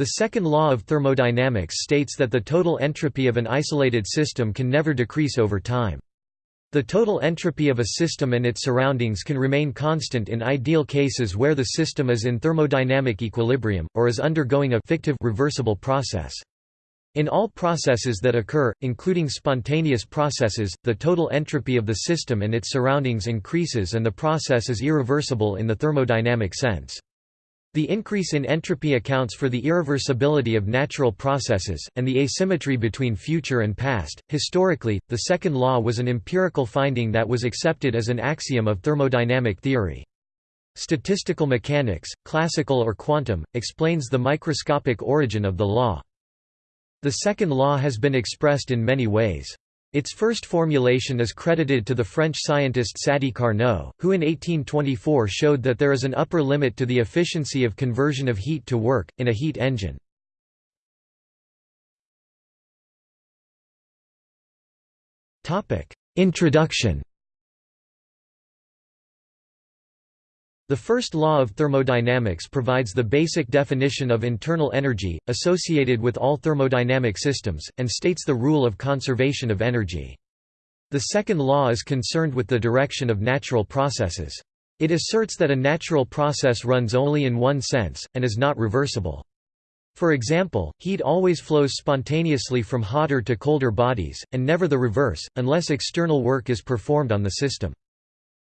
The second law of thermodynamics states that the total entropy of an isolated system can never decrease over time. The total entropy of a system and its surroundings can remain constant in ideal cases where the system is in thermodynamic equilibrium, or is undergoing a fictive reversible process. In all processes that occur, including spontaneous processes, the total entropy of the system and its surroundings increases and the process is irreversible in the thermodynamic sense. The increase in entropy accounts for the irreversibility of natural processes, and the asymmetry between future and past. Historically, the second law was an empirical finding that was accepted as an axiom of thermodynamic theory. Statistical mechanics, classical or quantum, explains the microscopic origin of the law. The second law has been expressed in many ways. Its first formulation is credited to the French scientist Sadi Carnot, who in 1824 showed that there is an upper limit to the efficiency of conversion of heat to work, in a heat engine. Introduction The first law of thermodynamics provides the basic definition of internal energy, associated with all thermodynamic systems, and states the rule of conservation of energy. The second law is concerned with the direction of natural processes. It asserts that a natural process runs only in one sense, and is not reversible. For example, heat always flows spontaneously from hotter to colder bodies, and never the reverse, unless external work is performed on the system.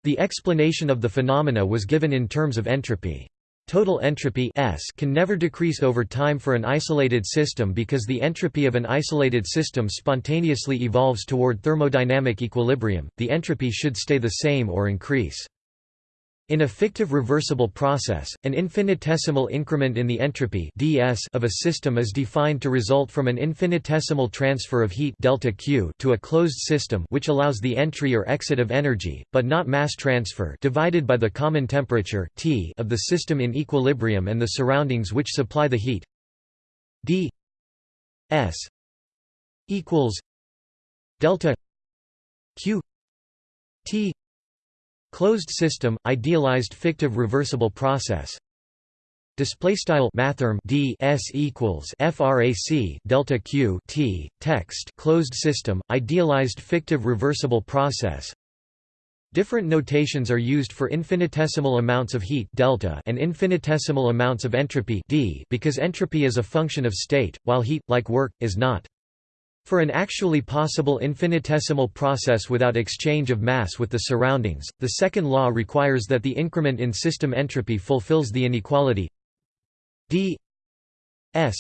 The explanation of the phenomena was given in terms of entropy. Total entropy S can never decrease over time for an isolated system because the entropy of an isolated system spontaneously evolves toward thermodynamic equilibrium, the entropy should stay the same or increase. In a fictive reversible process, an infinitesimal increment in the entropy ds of a system is defined to result from an infinitesimal transfer of heat delta Q to a closed system which allows the entry or exit of energy, but not mass transfer divided by the common temperature T of the system in equilibrium and the surroundings which supply the heat. D s equals delta Q T Closed system, idealized fictive reversible process. Display style mathrm d s equals frac delta q t text closed system, idealized fictive reversible process. Different notations are used for infinitesimal amounts of heat delta and infinitesimal amounts of entropy d because entropy is a function of state, while heat, like work, is not. For an actually possible infinitesimal process without exchange of mass with the surroundings, the second law requires that the increment in system entropy fulfills the inequality d s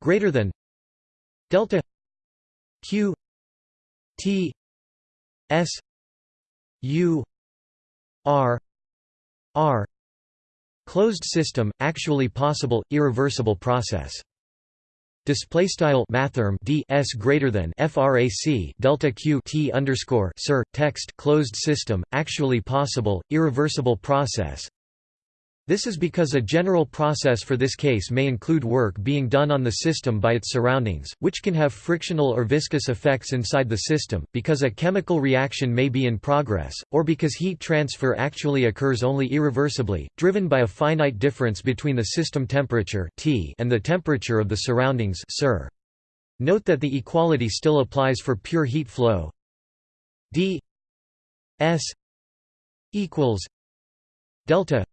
greater than delta q t s u r r closed system actually possible irreversible process display style mathrm d s greater than frac delta q t underscore sir text closed system actually possible irreversible process this is because a general process for this case may include work being done on the system by its surroundings, which can have frictional or viscous effects inside the system, because a chemical reaction may be in progress, or because heat transfer actually occurs only irreversibly, driven by a finite difference between the system temperature T and the temperature of the surroundings Sir. Note that the equality still applies for pure heat flow d s equals delta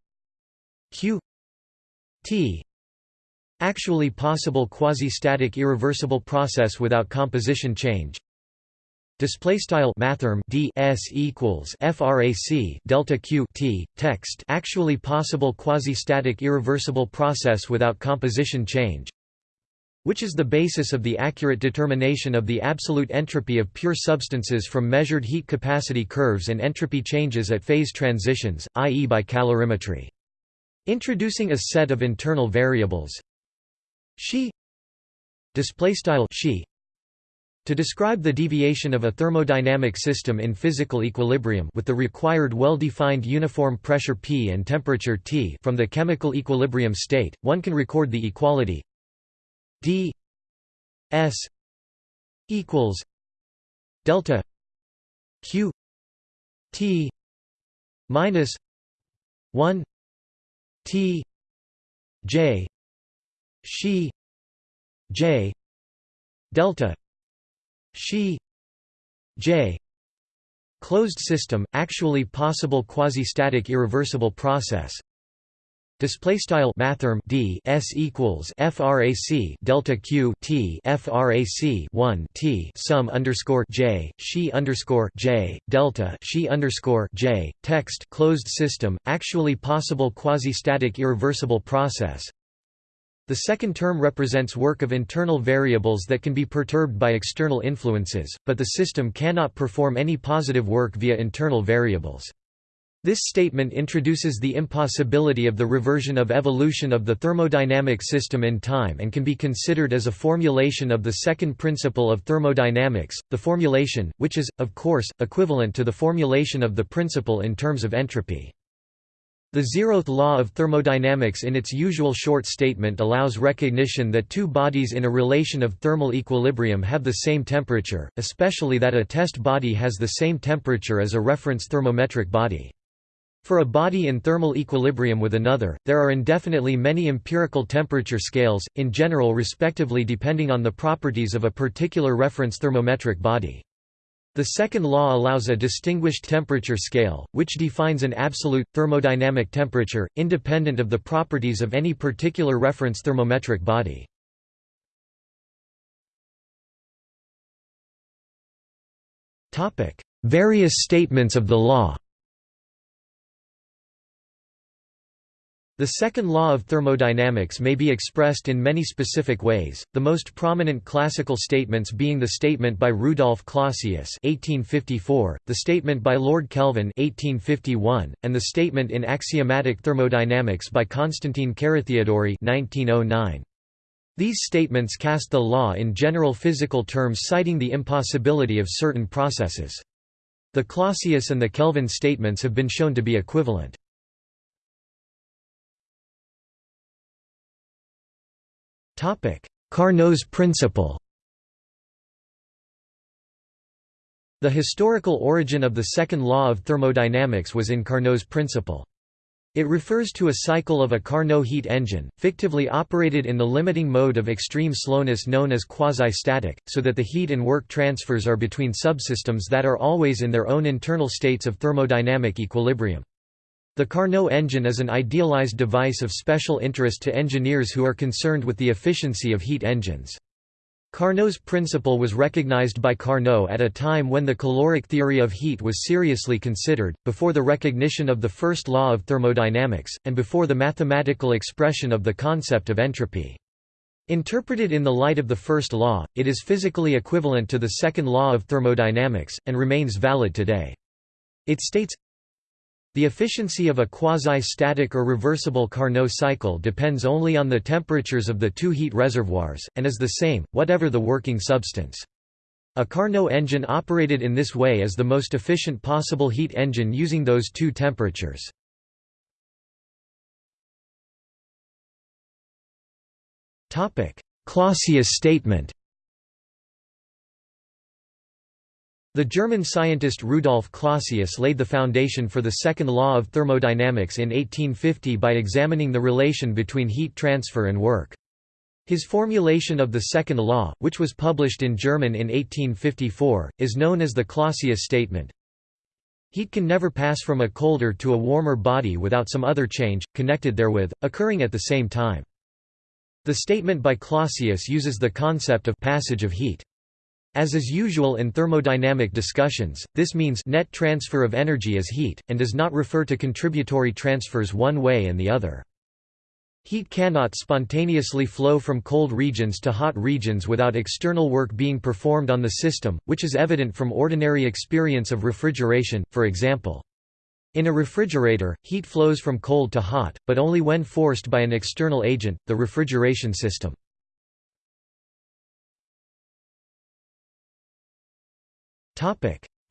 q t actually possible quasi-static irreversible process without composition change. Display style mathrm d s equals frac delta q t text. Actually possible quasi-static irreversible process without composition change which is the basis of the accurate determination of the absolute entropy of pure substances from measured heat capacity curves and entropy changes at phase transitions i.e. by calorimetry Introducing a set of internal variables. She. She. To describe the deviation of a thermodynamic system in physical equilibrium with the required well-defined uniform pressure P and temperature T from the chemical equilibrium state, one can record the equality. D. S. equals delta q t minus 1 T J she J delta she J closed system actually possible quasi-static irreversible process display style mathrm d s equals frac delta q t frac 1 t sum underscore j she underscore j delta she underscore j text closed system actually possible quasi-static irreversible process the second term represents work of internal variables that can be perturbed by external influences, but the system cannot perform any positive work via internal variables. This statement introduces the impossibility of the reversion of evolution of the thermodynamic system in time and can be considered as a formulation of the second principle of thermodynamics, the formulation, which is, of course, equivalent to the formulation of the principle in terms of entropy. The zeroth law of thermodynamics in its usual short statement allows recognition that two bodies in a relation of thermal equilibrium have the same temperature, especially that a test body has the same temperature as a reference thermometric body. For a body in thermal equilibrium with another, there are indefinitely many empirical temperature scales, in general respectively depending on the properties of a particular reference thermometric body. The second law allows a distinguished temperature scale, which defines an absolute, thermodynamic temperature, independent of the properties of any particular reference thermometric body. Various statements of the law The second law of thermodynamics may be expressed in many specific ways, the most prominent classical statements being the statement by Rudolf Clausius (1854), the statement by Lord Kelvin (1851), and the statement in axiomatic thermodynamics by Constantine Carathéodory (1909). These statements cast the law in general physical terms citing the impossibility of certain processes. The Clausius and the Kelvin statements have been shown to be equivalent. Carnot's principle The historical origin of the second law of thermodynamics was in Carnot's principle. It refers to a cycle of a Carnot heat engine, fictively operated in the limiting mode of extreme slowness known as quasi-static, so that the heat and work transfers are between subsystems that are always in their own internal states of thermodynamic equilibrium. The Carnot engine is an idealized device of special interest to engineers who are concerned with the efficiency of heat engines. Carnot's principle was recognized by Carnot at a time when the caloric theory of heat was seriously considered, before the recognition of the first law of thermodynamics, and before the mathematical expression of the concept of entropy. Interpreted in the light of the first law, it is physically equivalent to the second law of thermodynamics, and remains valid today. It states, the efficiency of a quasi-static or reversible Carnot cycle depends only on the temperatures of the two heat reservoirs, and is the same, whatever the working substance. A Carnot engine operated in this way is the most efficient possible heat engine using those two temperatures. Clausius statement The German scientist Rudolf Clausius laid the foundation for the second law of thermodynamics in 1850 by examining the relation between heat transfer and work. His formulation of the second law, which was published in German in 1854, is known as the Clausius statement. Heat can never pass from a colder to a warmer body without some other change, connected therewith, occurring at the same time. The statement by Clausius uses the concept of passage of heat. As is usual in thermodynamic discussions, this means net transfer of energy as heat, and does not refer to contributory transfers one way and the other. Heat cannot spontaneously flow from cold regions to hot regions without external work being performed on the system, which is evident from ordinary experience of refrigeration, for example. In a refrigerator, heat flows from cold to hot, but only when forced by an external agent, the refrigeration system.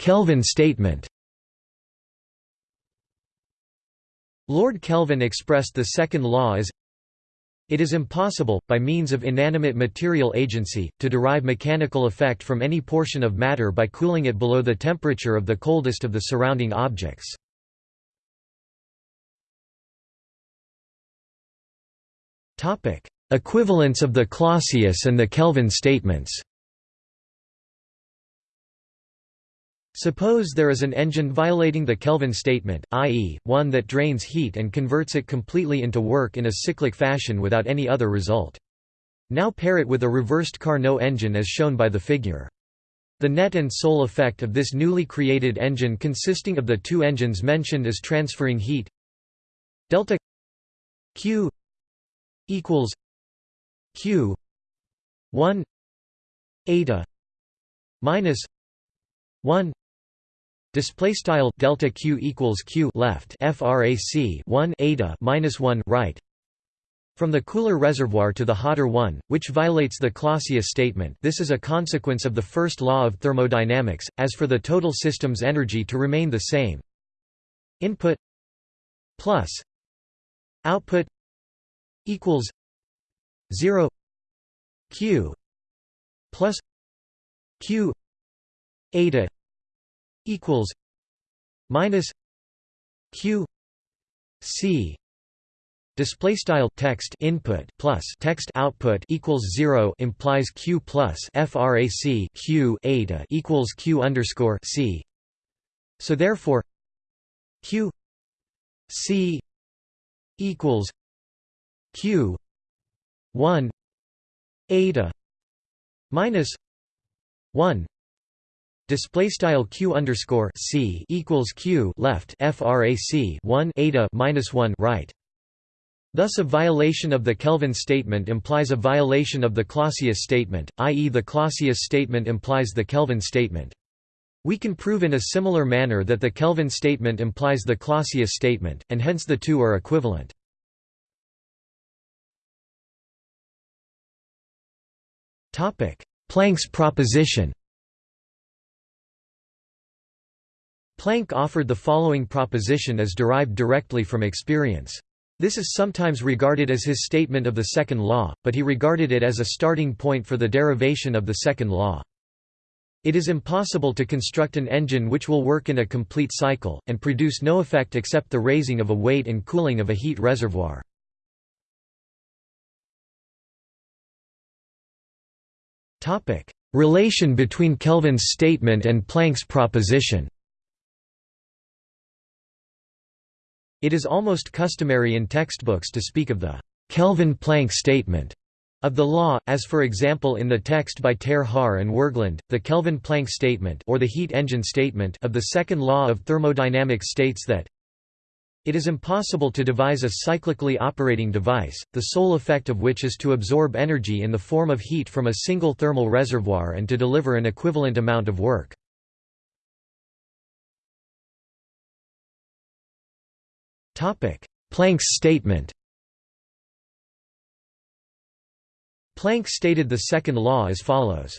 Kelvin statement Lord Kelvin expressed the second law as it is impossible, by means of inanimate material agency, to derive mechanical effect from any portion of matter by cooling it below the temperature of the coldest of the surrounding objects. Equivalence of the Clausius and the Kelvin statements Suppose there is an engine violating the Kelvin statement, i.e., one that drains heat and converts it completely into work in a cyclic fashion without any other result. Now pair it with a reversed Carnot engine as shown by the figure. The net and sole effect of this newly created engine consisting of the two engines mentioned is transferring heat delta q equals q 1 eta minus 1 display style delta q equals q left frac 1 eta minus 1 right. From the cooler reservoir to the hotter one, which violates the Clausius statement this is a consequence of the first law of thermodynamics, as for the total system's energy to remain the same. Input plus output equals 0 q plus q eta equals minus q c display style text input plus text output equals 0 implies q plus frac q eta equals q underscore c. So therefore q c equals q 1 eta minus 1 display style q underscore c equals q left frac 1 eta minus 1 right Thus a violation of the Kelvin statement implies a violation of the Clausius statement, i.e. the Clausius statement implies the Kelvin statement. We can prove in a similar manner that the Kelvin statement implies the Clausius statement, and hence the two are equivalent. Planck's proposition Planck offered the following proposition as derived directly from experience. This is sometimes regarded as his statement of the second law, but he regarded it as a starting point for the derivation of the second law. It is impossible to construct an engine which will work in a complete cycle, and produce no effect except the raising of a weight and cooling of a heat reservoir. Relation between Kelvin's statement and Planck's proposition It is almost customary in textbooks to speak of the Kelvin-Planck statement of the law, as for example in the text by Ter Haar and Wergeland, the Kelvin-Planck statement or the heat engine statement of the second law of thermodynamics states that it is impossible to devise a cyclically operating device, the sole effect of which is to absorb energy in the form of heat from a single thermal reservoir and to deliver an equivalent amount of work. Planck's statement Planck stated the second law as follows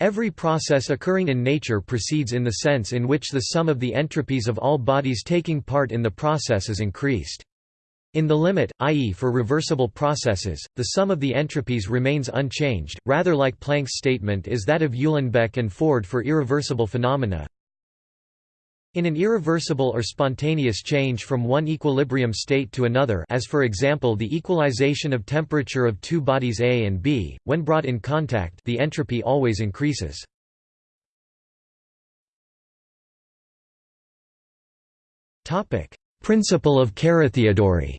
Every process occurring in nature proceeds in the sense in which the sum of the entropies of all bodies taking part in the process is increased. In the limit, i.e. for reversible processes, the sum of the entropies remains unchanged, rather like Planck's statement is that of Uhlenbeck and Ford for irreversible phenomena. In an irreversible or spontaneous change from one equilibrium state to another as for example the equalization of temperature of two bodies A and B, when brought in contact the entropy always increases. Principle of Carathéodory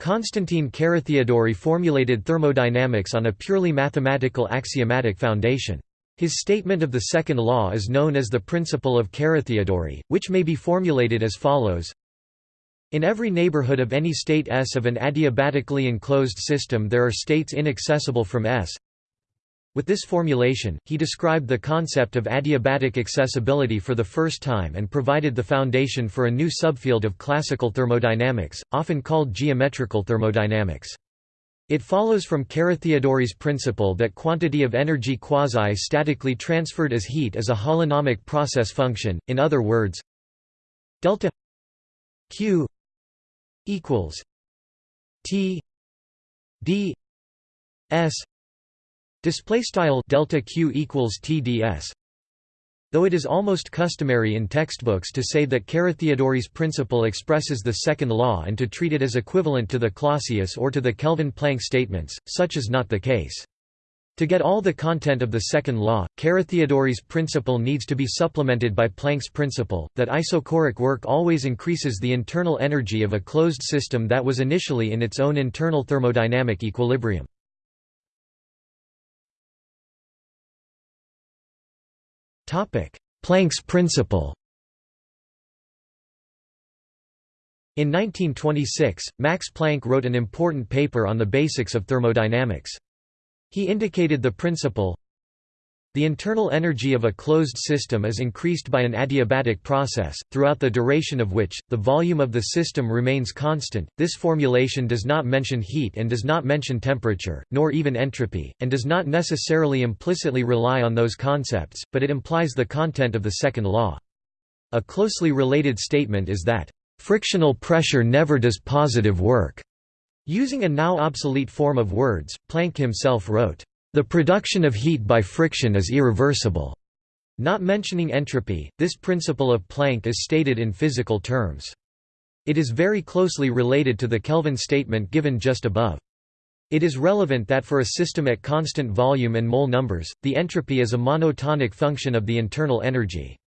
Konstantin Carathéodory formulated thermodynamics on a purely mathematical axiomatic foundation. His statement of the second law is known as the principle of Carathéodory, which may be formulated as follows in every neighborhood of any state S of an adiabatically enclosed system there are states inaccessible from S. With this formulation, he described the concept of adiabatic accessibility for the first time and provided the foundation for a new subfield of classical thermodynamics, often called geometrical thermodynamics. It follows from Carathéodory's principle that quantity of energy quasi-statically transferred as heat is a holonomic process function, in other words delta q equals t d s display style delta q equals t ds Though it is almost customary in textbooks to say that Carathéodory's principle expresses the second law and to treat it as equivalent to the Clausius or to the Kelvin-Planck statements, such is not the case. To get all the content of the second law, Carathéodory's principle needs to be supplemented by Planck's principle, that isochoric work always increases the internal energy of a closed system that was initially in its own internal thermodynamic equilibrium. Planck's principle In 1926, Max Planck wrote an important paper on the basics of thermodynamics. He indicated the principle the internal energy of a closed system is increased by an adiabatic process, throughout the duration of which, the volume of the system remains constant. This formulation does not mention heat and does not mention temperature, nor even entropy, and does not necessarily implicitly rely on those concepts, but it implies the content of the second law. A closely related statement is that, "...frictional pressure never does positive work." Using a now obsolete form of words, Planck himself wrote, the production of heat by friction is irreversible. Not mentioning entropy, this principle of Planck is stated in physical terms. It is very closely related to the Kelvin statement given just above. It is relevant that for a system at constant volume and mole numbers, the entropy is a monotonic function of the internal energy.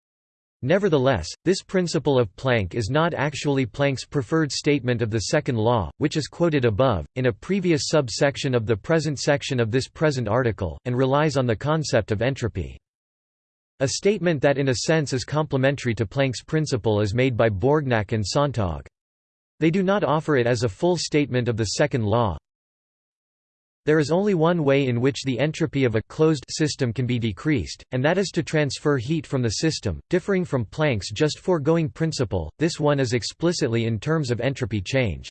Nevertheless, this principle of Planck is not actually Planck's preferred statement of the second law, which is quoted above, in a previous subsection of the present section of this present article, and relies on the concept of entropy. A statement that in a sense is complementary to Planck's principle is made by Borgnakke and Sonntag. They do not offer it as a full statement of the second law, there is only one way in which the entropy of a closed system can be decreased, and that is to transfer heat from the system, differing from Planck's just foregoing principle, this one is explicitly in terms of entropy change.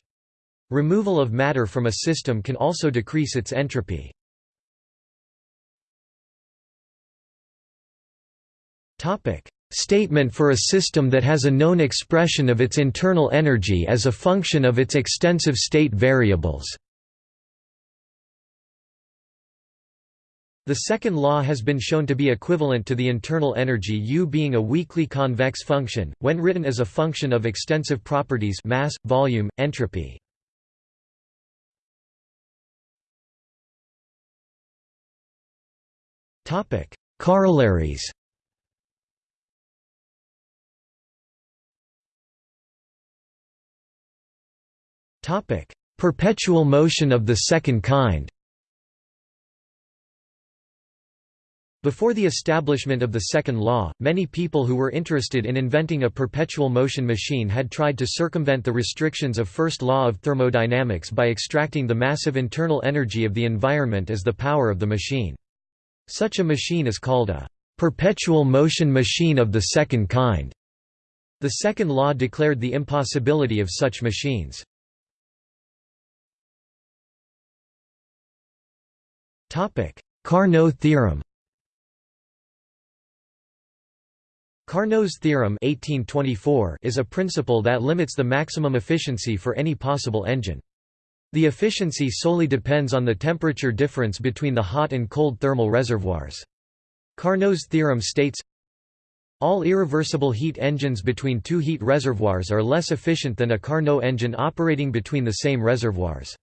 Removal of matter from a system can also decrease its entropy. Statement for a system that has a known expression of its internal energy as a function of its extensive state variables The second law has been shown to be equivalent to the internal energy U being a weakly convex function, when written as a function of extensive properties mass, volume, entropy. Corollaries Perpetual motion of the second kind Before the establishment of the second law, many people who were interested in inventing a perpetual motion machine had tried to circumvent the restrictions of first law of thermodynamics by extracting the massive internal energy of the environment as the power of the machine. Such a machine is called a perpetual motion machine of the second kind. The second law declared the impossibility of such machines. Carnot theorem Carnot's theorem 1824 is a principle that limits the maximum efficiency for any possible engine. The efficiency solely depends on the temperature difference between the hot and cold thermal reservoirs. Carnot's theorem states, all irreversible heat engines between two heat reservoirs are less efficient than a Carnot engine operating between the same reservoirs.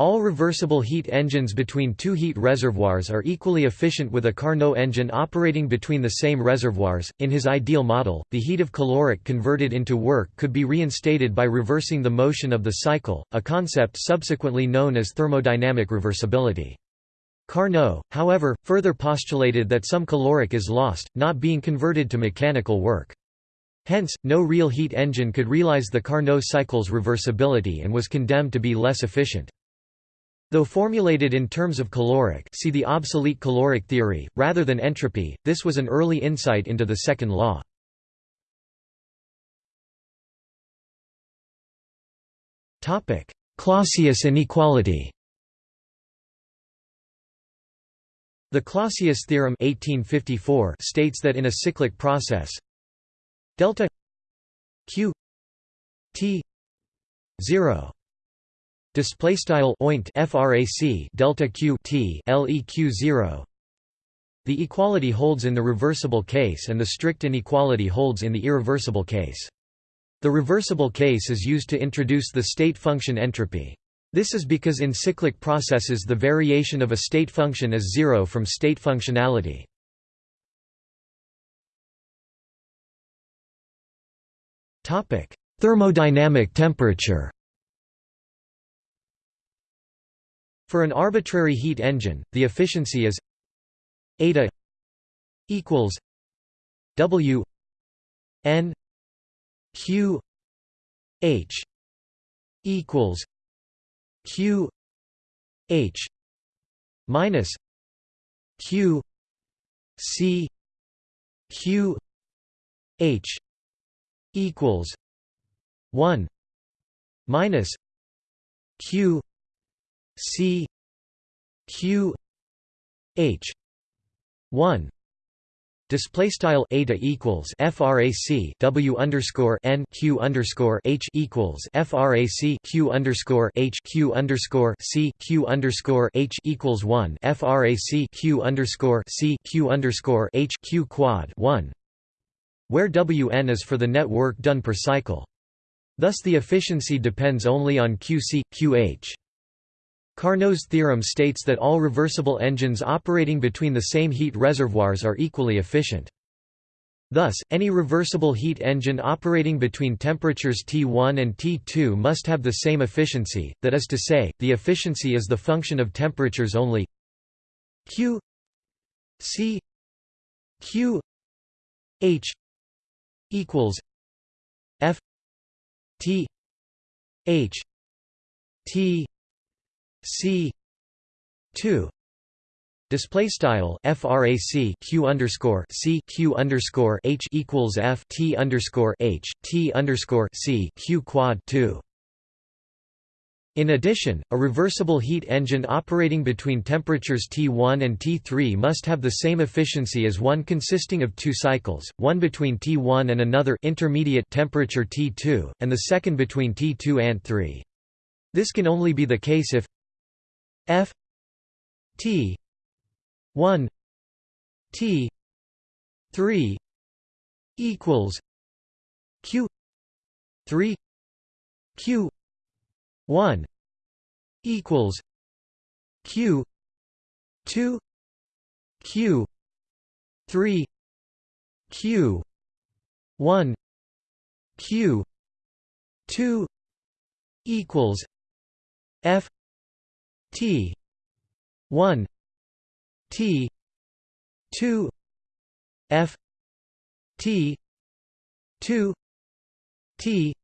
All reversible heat engines between two heat reservoirs are equally efficient with a Carnot engine operating between the same reservoirs. In his ideal model, the heat of caloric converted into work could be reinstated by reversing the motion of the cycle, a concept subsequently known as thermodynamic reversibility. Carnot, however, further postulated that some caloric is lost, not being converted to mechanical work. Hence, no real heat engine could realize the Carnot cycle's reversibility and was condemned to be less efficient. Though formulated in terms of caloric see the obsolete caloric theory, rather than entropy, this was an early insight into the second law. Clausius inequality The Clausius theorem 1854 states that in a cyclic process delta q t 0 Display style oint frac delta q t leq zero. The equality holds in the reversible case and the strict inequality holds in the irreversible case. The reversible case is used to introduce the state function entropy. This is because in cyclic processes the variation of a state function is zero from state functionality. topic Thermodynamic temperature For an arbitrary heat engine, the efficiency is eta equals W N Q H equals Q H minus Q C Q H equals one minus Q C Q H one Display style eta equals frac w underscore n q underscore h equals frac q underscore h q underscore c q underscore h equals one frac q underscore c q underscore h q quad one, where Wn is for the net work done per cycle. Thus the efficiency depends only on QC QH. Carnot's theorem states that all reversible engines operating between the same heat reservoirs are equally efficient. Thus, any reversible heat engine operating between temperatures T1 and T2 must have the same efficiency, that is to say, the efficiency is the function of temperatures only Q C Q H equals F T H T C two display style frac q underscore c q underscore h equals f t underscore h t underscore c q quad two. In addition, a reversible heat engine operating between temperatures T1 and T3 must have the same efficiency as one consisting of two cycles, one between T1 and another intermediate temperature T2, and the second between T2 and 3. This can only be the case if F T one T three equals Q three Q one equals Q two Q three Q one Q two equals F T. one. T. two. F. T. two. T.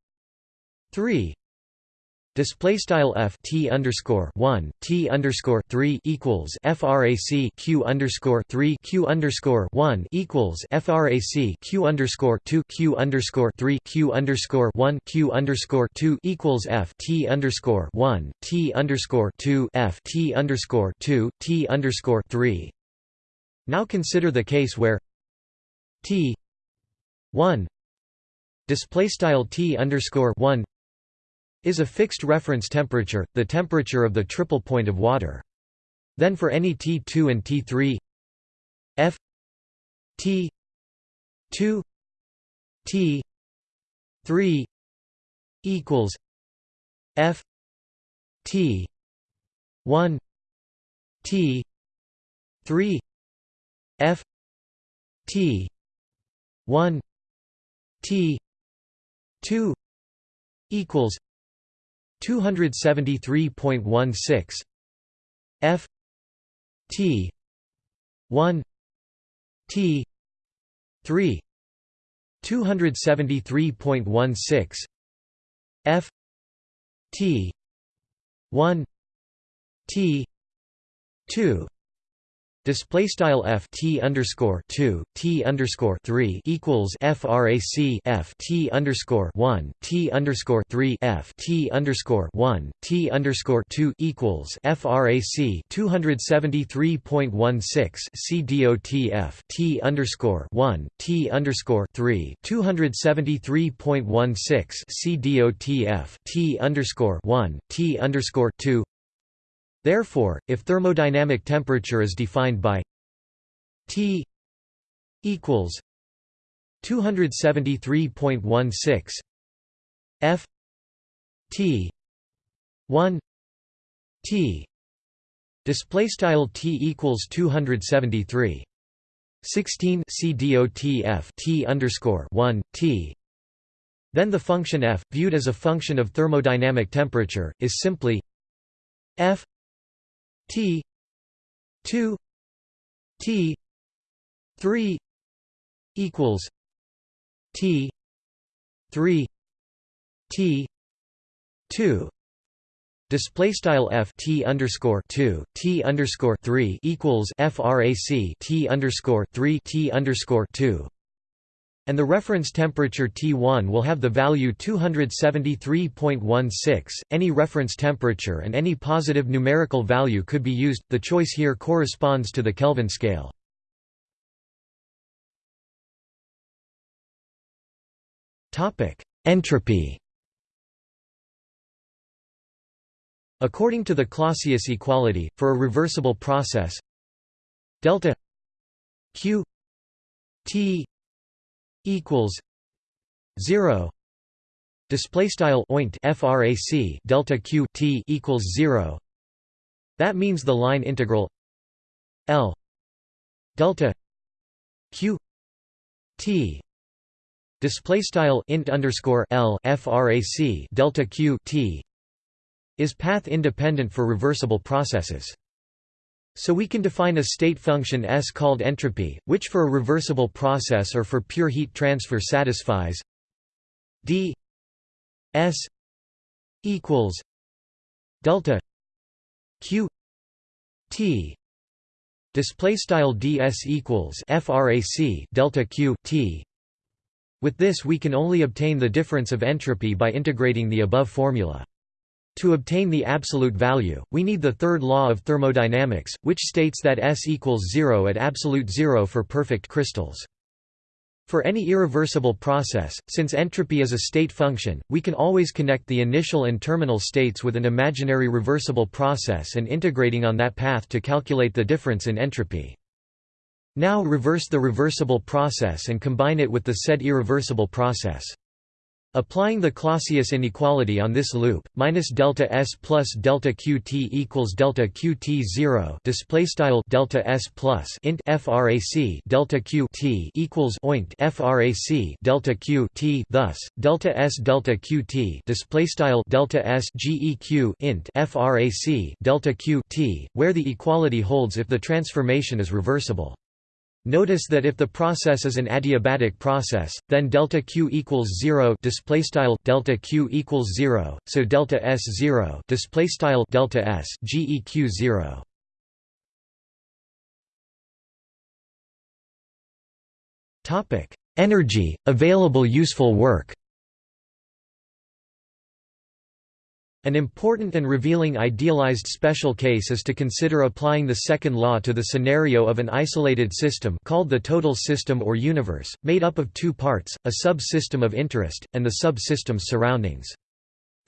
three Display style f t underscore one t underscore three equals frac q underscore three q underscore one equals frac q underscore two q underscore three q underscore one q underscore two equals f t underscore one t underscore two f t underscore two t underscore three. Now consider the case where t one display style t underscore one is a fixed reference temperature, the temperature of the triple point of water. Then for any T2 and T3 F T 2 T 3 equals F T 1 T 3 F T 1 T 2 equals 273.16 F T 1 T 3 273.16 F T 1 T 2 Display style f t underscore two t underscore three equals frac f t underscore one t underscore three f t underscore one t underscore two equals frac two hundred seventy three point one six c dot f t underscore one t underscore three two hundred seventy three point one six c dot f t underscore one t underscore two Therefore, if thermodynamic temperature is defined by T equals 273.16 F T 1 T display style T equals 273 16 CDOTF T underscore 1 T. Then the function f, viewed as a function of thermodynamic temperature, is simply f t 2 t 3 equals t 3 t 2 Display style f t underscore two t underscore three equals frac t underscore three t underscore two, and the reference temperature T1 will have the value 273.16. Any reference temperature and any positive numerical value could be used. The choice here corresponds to the Kelvin scale. Topic: Entropy. According to the Clausius equality, for a reversible process delta q t equals 0 display style oint frac delta q t equals 0 that means the line integral l delta q t. Display style int underscore l frac delta q t is path independent for reversible processes. So we can define a state function S called entropy, which for a reversible process or for pure heat transfer satisfies d S equals delta q t. Display style ds equals frac delta q t. With this we can only obtain the difference of entropy by integrating the above formula to obtain the absolute value, we need the third law of thermodynamics, which states that S equals zero at absolute zero for perfect crystals. For any irreversible process, since entropy is a state function, we can always connect the initial and terminal states with an imaginary reversible process and integrating on that path to calculate the difference in entropy. Now reverse the reversible process and combine it with the said irreversible process. Applying the Clausius inequality on this loop, minus delta s plus delta qt equals delta qt zero. Display style delta s plus int frac delta q t equals oint frac delta q t. Thus, delta s delta qt display style delta s geq int frac delta q t, where the equality holds if the transformation is reversible. Notice that if the process is an adiabatic process, then delta q equals zero. Display style delta q equals zero. So delta s zero. Display style delta s geq zero. Topic: Energy, available useful work. An important and revealing idealized special case is to consider applying the second law to the scenario of an isolated system called the total system or universe, made up of two parts, a sub-system of interest, and the sub-system's surroundings.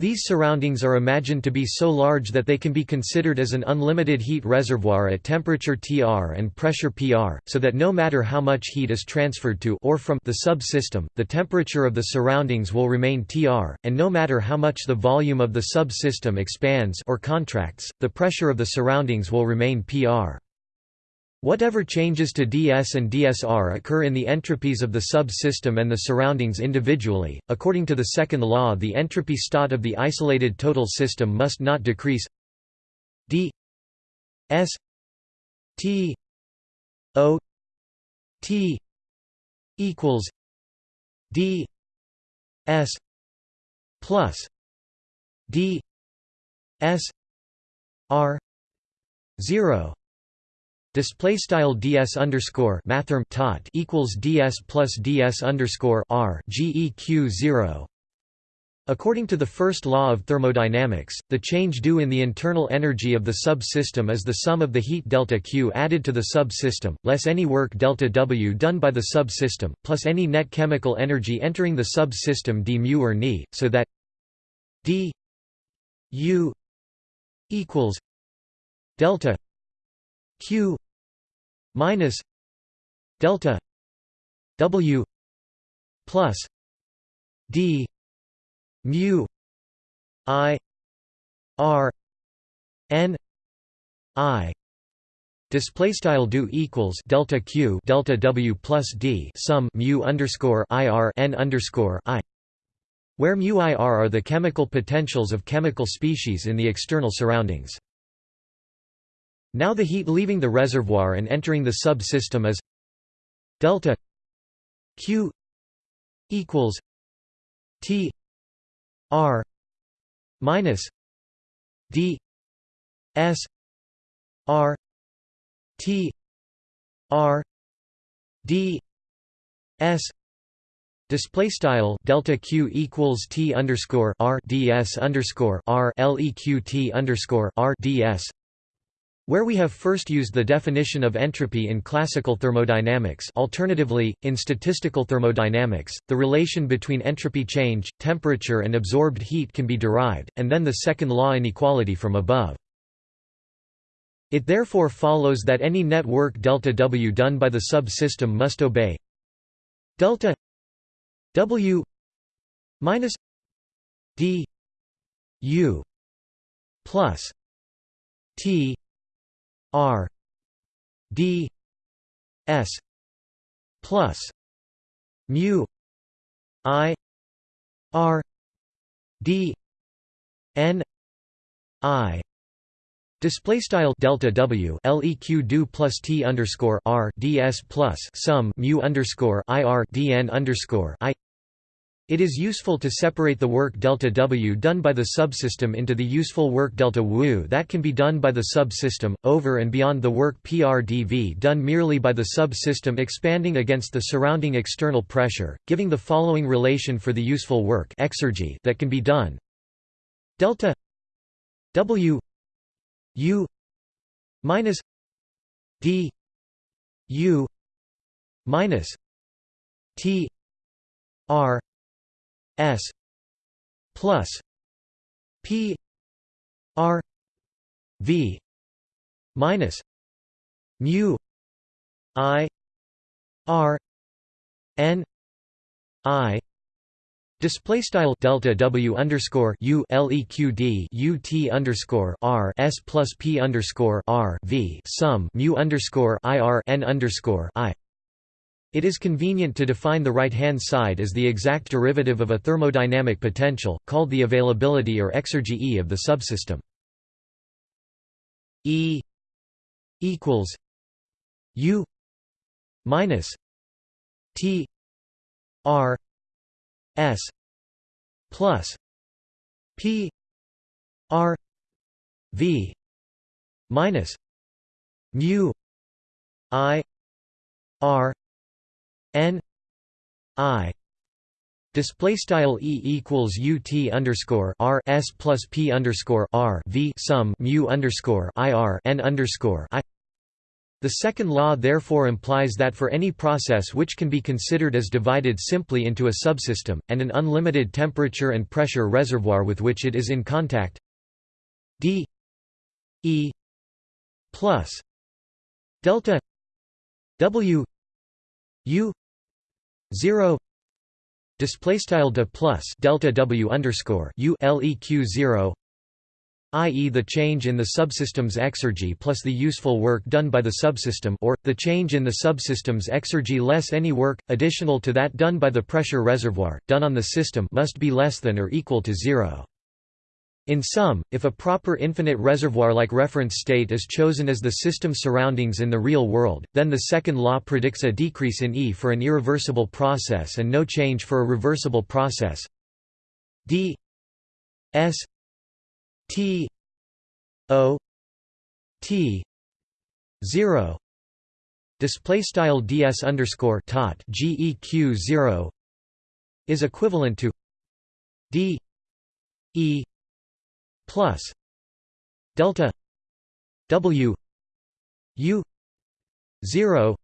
These surroundings are imagined to be so large that they can be considered as an unlimited heat reservoir at temperature Tr and pressure Pr, so that no matter how much heat is transferred to or from the subsystem, the temperature of the surroundings will remain Tr, and no matter how much the volume of the subsystem expands or contracts, the pressure of the surroundings will remain Pr. Whatever changes to ds and dsr occur in the entropies of the sub-system and the surroundings individually. According to the second law, the entropy stat of the isolated total system must not decrease d s t o t equals d s plus d s r 0 Display style ds underscore mathrm tot equals ds plus ds underscore r geq zero. According to the first law of thermodynamics, the change due in the internal energy of the subsystem is the sum of the heat delta Q added to the subsystem, less any work delta W done by the subsystem, plus any net chemical energy entering the subsystem d mu or ni, so that d U equals delta q minus delta W plus D mu I R N I Display style do equals delta q delta w plus d sum mu underscore ir n underscore i, where mu ir are the chemical potentials of chemical species in the external surroundings. Now the heat leaving the reservoir and entering the subsystem is delta q equals t r minus d s r T R D S. Display style delta q equals t underscore r ds underscore r leq underscore r ds, where we have first used the definition of entropy in classical thermodynamics. Alternatively, in statistical thermodynamics, the relation between entropy change, temperature, and absorbed heat can be derived, and then the second law inequality from above. It therefore follows that any net work delta W done by the subsystem must obey delta W minus D U plus T R D S plus mu I R D N I Display style delta W leq do plus t underscore r ds plus sum mu underscore ir dn underscore i. It is useful to separate the work delta W done by the subsystem into the useful work delta W that can be done by the subsystem, over and beyond the work PRDV done merely by the subsystem expanding against the surrounding external pressure, giving the following relation for the useful work exergy that can be done. Delta W U minus D U minus T R S plus P R V minus mu I R N I Display style delta W underscore U LEQD UT underscore R S plus P underscore R V sum mu underscore IR N underscore I it is convenient to define the right-hand side as the exact derivative of a thermodynamic potential, called the availability or exergy E of the subsystem. E equals U minus T R S plus P R V minus mu I R N I Display style e equals ut underscore r s plus p underscore r v sum mu underscore i r n underscore i. The second law therefore implies that for any process which can be considered as divided simply into a subsystem, and an unlimited temperature and pressure reservoir with which it is in contact d e plus delta w u 0 display style de plus delta w underscore u leq 0 i.e. the change in the subsystem's exergy plus the useful work done by the subsystem or, the change in the subsystem's exergy less any work, additional to that done by the pressure reservoir, done on the system must be less than or equal to zero. In sum, if a proper infinite reservoir-like reference state is chosen as the system surroundings in the real world, then the second law predicts a decrease in E for an irreversible process and no change for a reversible process. D s T O T zero. Display style ds underscore tot geq zero is equivalent to d e plus delta w u zero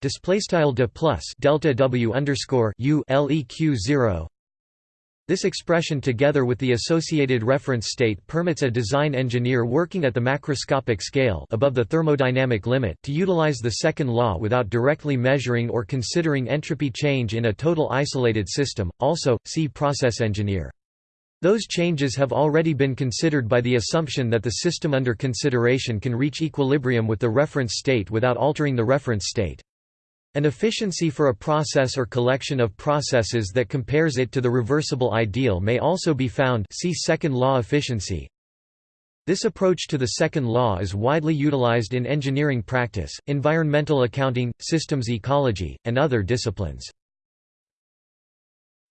display style de plus delta w underscore u leq zero This expression together with the associated reference state permits a design engineer working at the macroscopic scale above the thermodynamic limit to utilize the second law without directly measuring or considering entropy change in a total isolated system. Also, see process engineer. Those changes have already been considered by the assumption that the system under consideration can reach equilibrium with the reference state without altering the reference state. An efficiency for a process or collection of processes that compares it to the reversible ideal may also be found see second law efficiency. This approach to the second law is widely utilized in engineering practice, environmental accounting, systems ecology, and other disciplines.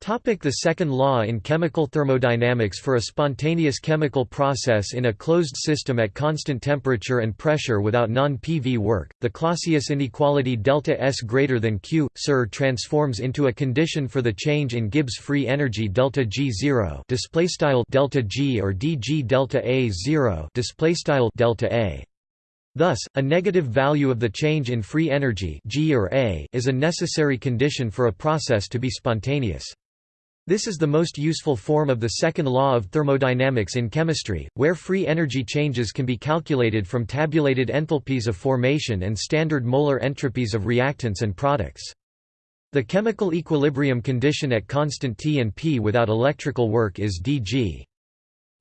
The second law in chemical thermodynamics For a spontaneous chemical process in a closed system at constant temperature and pressure without non-PV work, the Clausius inequality delta S greater than Q, Sir transforms into a condition for the change in Gibbs free energy delta G zero display style delta G or dg delta A zero display style delta A. Thus, a negative value of the change in free energy G or A is a necessary condition for a process to be spontaneous. This is the most useful form of the second law of thermodynamics in chemistry, where free energy changes can be calculated from tabulated enthalpies of formation and standard molar entropies of reactants and products. The chemical equilibrium condition at constant T and P without electrical work is dG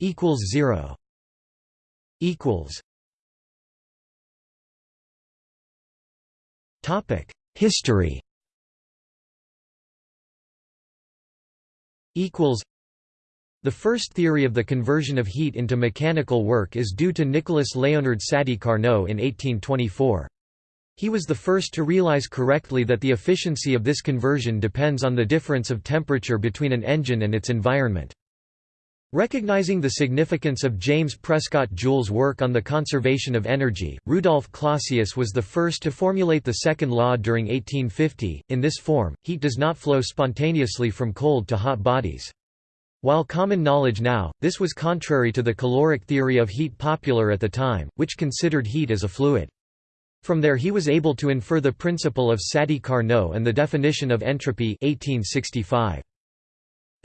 equals 0 equals Topic History equals the first theory of the conversion of heat into mechanical work is due to Nicolas Léonard Sadi Carnot in 1824. He was the first to realize correctly that the efficiency of this conversion depends on the difference of temperature between an engine and its environment. Recognizing the significance of James Prescott Joule's work on the conservation of energy, Rudolf Clausius was the first to formulate the second law during 1850. In this form, heat does not flow spontaneously from cold to hot bodies. While common knowledge now, this was contrary to the caloric theory of heat popular at the time, which considered heat as a fluid. From there he was able to infer the principle of Sadi-Carnot and the definition of entropy 1865.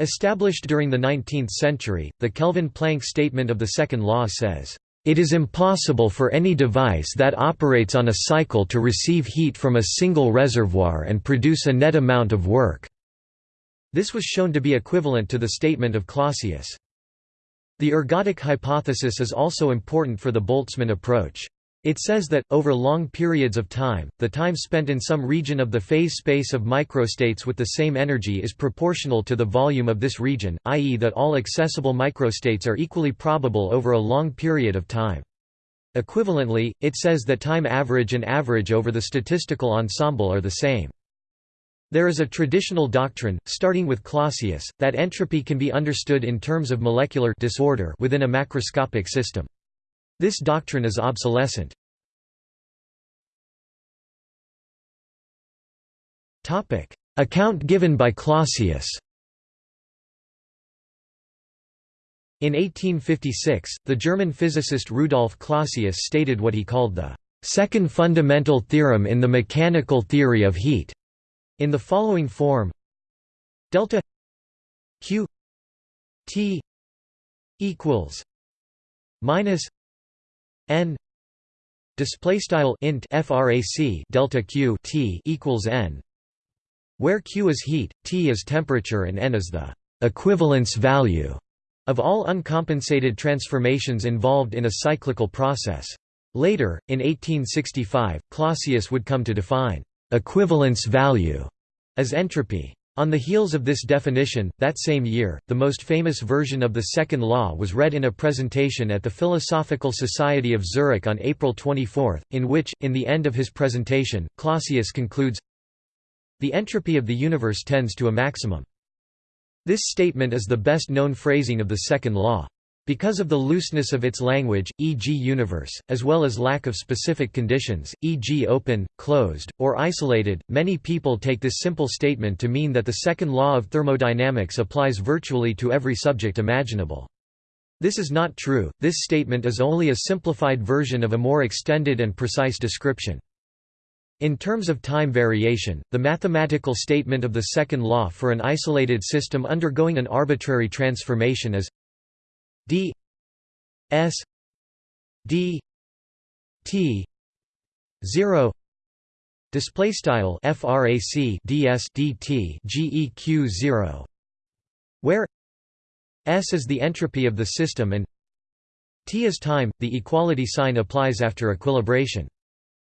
Established during the 19th century, the Kelvin-Planck statement of the second law says, "...it is impossible for any device that operates on a cycle to receive heat from a single reservoir and produce a net amount of work." This was shown to be equivalent to the statement of Clausius. The ergodic hypothesis is also important for the Boltzmann approach. It says that, over long periods of time, the time spent in some region of the phase space of microstates with the same energy is proportional to the volume of this region, i.e. that all accessible microstates are equally probable over a long period of time. Equivalently, it says that time average and average over the statistical ensemble are the same. There is a traditional doctrine, starting with Clausius, that entropy can be understood in terms of molecular disorder within a macroscopic system. This doctrine is obsolescent. Account given by Clausius. In 1856, the German physicist Rudolf Clausius stated what he called the second fundamental theorem in the mechanical theory of heat, in the following form delta q t equals minus n display style int frac delta q t equals n where q is heat t is temperature and n is the equivalence value of all uncompensated transformations involved in a cyclical process. Later in 1865 clausius would come to define equivalence value as entropy on the heels of this definition, that same year, the most famous version of the second law was read in a presentation at the Philosophical Society of Zurich on April 24, in which, in the end of his presentation, Clausius concludes, The entropy of the universe tends to a maximum. This statement is the best known phrasing of the second law. Because of the looseness of its language, e.g. universe, as well as lack of specific conditions, e.g. open, closed, or isolated, many people take this simple statement to mean that the second law of thermodynamics applies virtually to every subject imaginable. This is not true, this statement is only a simplified version of a more extended and precise description. In terms of time variation, the mathematical statement of the second law for an isolated system undergoing an arbitrary transformation is d s d t 0 display style frac ds dt geq 0 where s is the entropy of the system and t is time the equality sign applies after equilibration.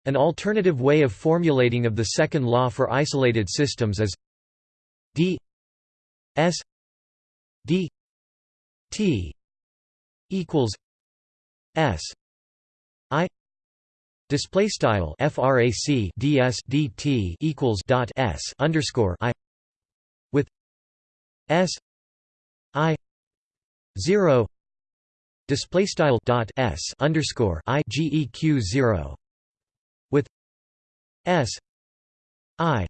An alternative way of formulating of the second law for isolated systems is d s d t equals s i display style frac ds dt equals dot s underscore i with s i 0 display style dot s underscore i geq 0 with s i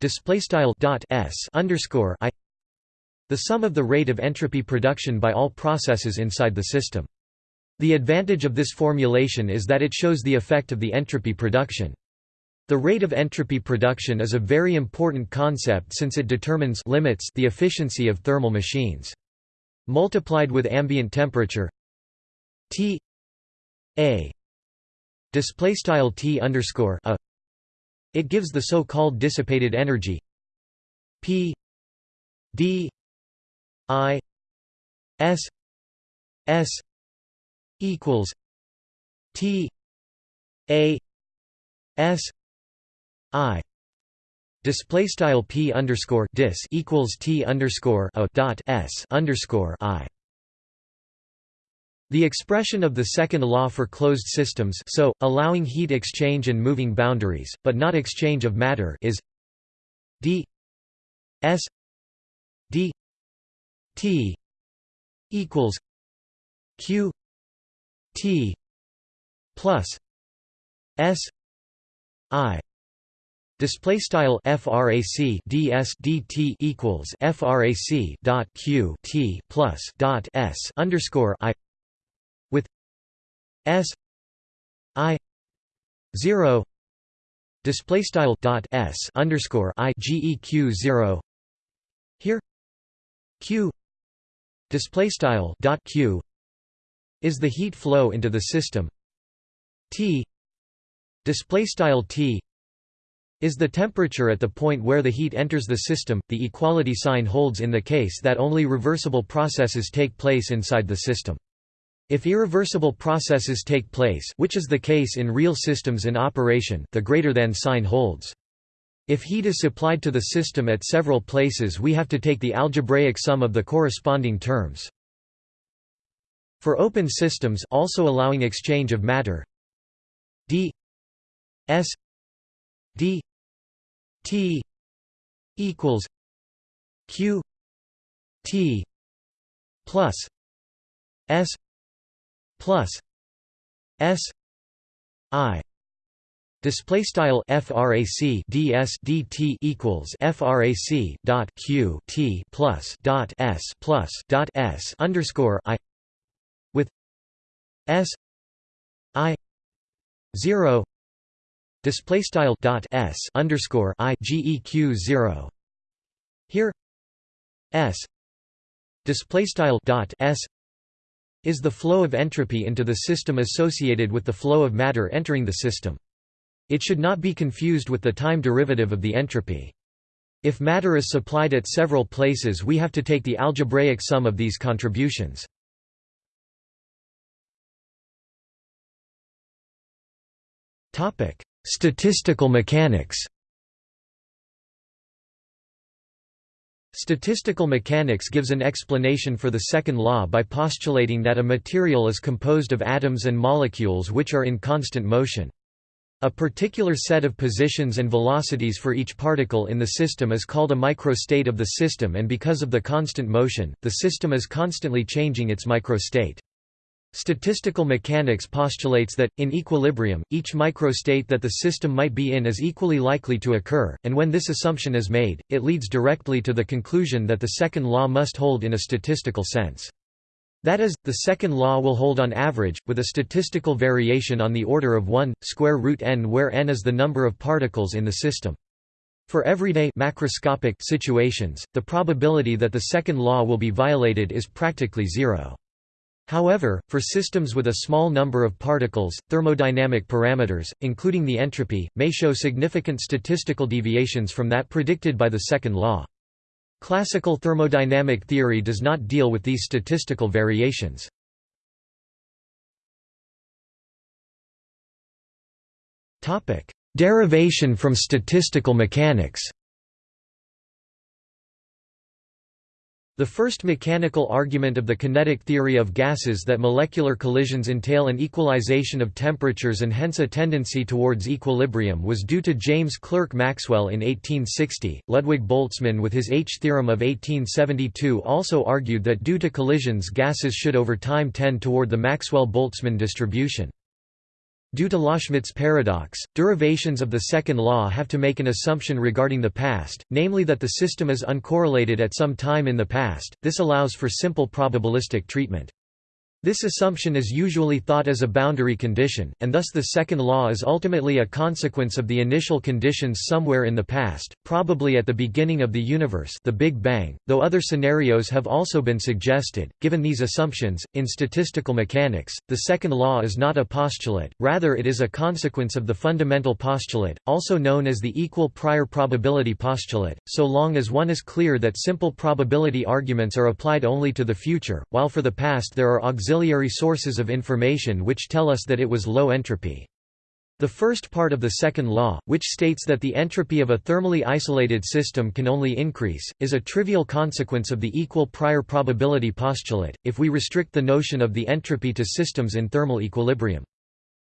display style dot s underscore i the sum of the rate of entropy production by all processes inside the system. The advantage of this formulation is that it shows the effect of the entropy production. The rate of entropy production is a very important concept since it determines limits the efficiency of thermal machines. Multiplied with ambient temperature T A display style t underscore a it gives the so-called dissipated energy p d i s s equals t a s i. Display style p underscore dis equals t underscore a dot s underscore i. The expression of the second law for closed systems so, allowing heat exchange and moving boundaries, but not exchange of matter is d s d t equals q t plus s i Display style frac ds dt equals frac dot q t plus dot s underscore i S I zero display style dot S underscore I GEQ zero here Q display style dot Q is the heat flow into the system T display style T is the temperature at the point where the heat enters the system. The equality sign holds in the case that only reversible processes take place inside the system. If irreversible processes take place which is the case in real systems in operation the greater than sign holds. If heat is supplied to the system at several places we have to take the algebraic sum of the corresponding terms. For open systems also allowing exchange of matter d s d t equals q t plus s plus S I display style frac ds dt equals frac dot q t plus dot s plus dot s underscore i with s i zero display style dot s underscore i geq zero here s display style dot s is the flow of entropy into the system associated with the flow of matter entering the system. It should not be confused with the time derivative of the entropy. If matter is supplied at several places we have to take the algebraic sum of these contributions. Statistical mechanics Statistical mechanics gives an explanation for the second law by postulating that a material is composed of atoms and molecules which are in constant motion. A particular set of positions and velocities for each particle in the system is called a microstate of the system and because of the constant motion, the system is constantly changing its microstate. Statistical mechanics postulates that, in equilibrium, each microstate that the system might be in is equally likely to occur, and when this assumption is made, it leads directly to the conclusion that the second law must hold in a statistical sense. That is, the second law will hold on average, with a statistical variation on the order of 1, square root n where n is the number of particles in the system. For everyday macroscopic situations, the probability that the second law will be violated is practically zero. However, for systems with a small number of particles, thermodynamic parameters, including the entropy, may show significant statistical deviations from that predicted by the second law. Classical thermodynamic theory does not deal with these statistical variations. Derivation from statistical mechanics The first mechanical argument of the kinetic theory of gases that molecular collisions entail an equalization of temperatures and hence a tendency towards equilibrium was due to James Clerk Maxwell in 1860. Ludwig Boltzmann with his H theorem of 1872 also argued that due to collisions gases should over time tend toward the Maxwell-Boltzmann distribution. Due to Loschmidt's paradox, derivations of the second law have to make an assumption regarding the past, namely that the system is uncorrelated at some time in the past, this allows for simple probabilistic treatment. This assumption is usually thought as a boundary condition, and thus the second law is ultimately a consequence of the initial conditions somewhere in the past, probably at the beginning of the universe the Big Bang, though other scenarios have also been suggested. Given these assumptions, in statistical mechanics, the second law is not a postulate, rather it is a consequence of the fundamental postulate, also known as the equal prior probability postulate, so long as one is clear that simple probability arguments are applied only to the future, while for the past there are auxiliary auxiliary sources of information which tell us that it was low entropy. The first part of the second law, which states that the entropy of a thermally isolated system can only increase, is a trivial consequence of the equal prior probability postulate, if we restrict the notion of the entropy to systems in thermal equilibrium.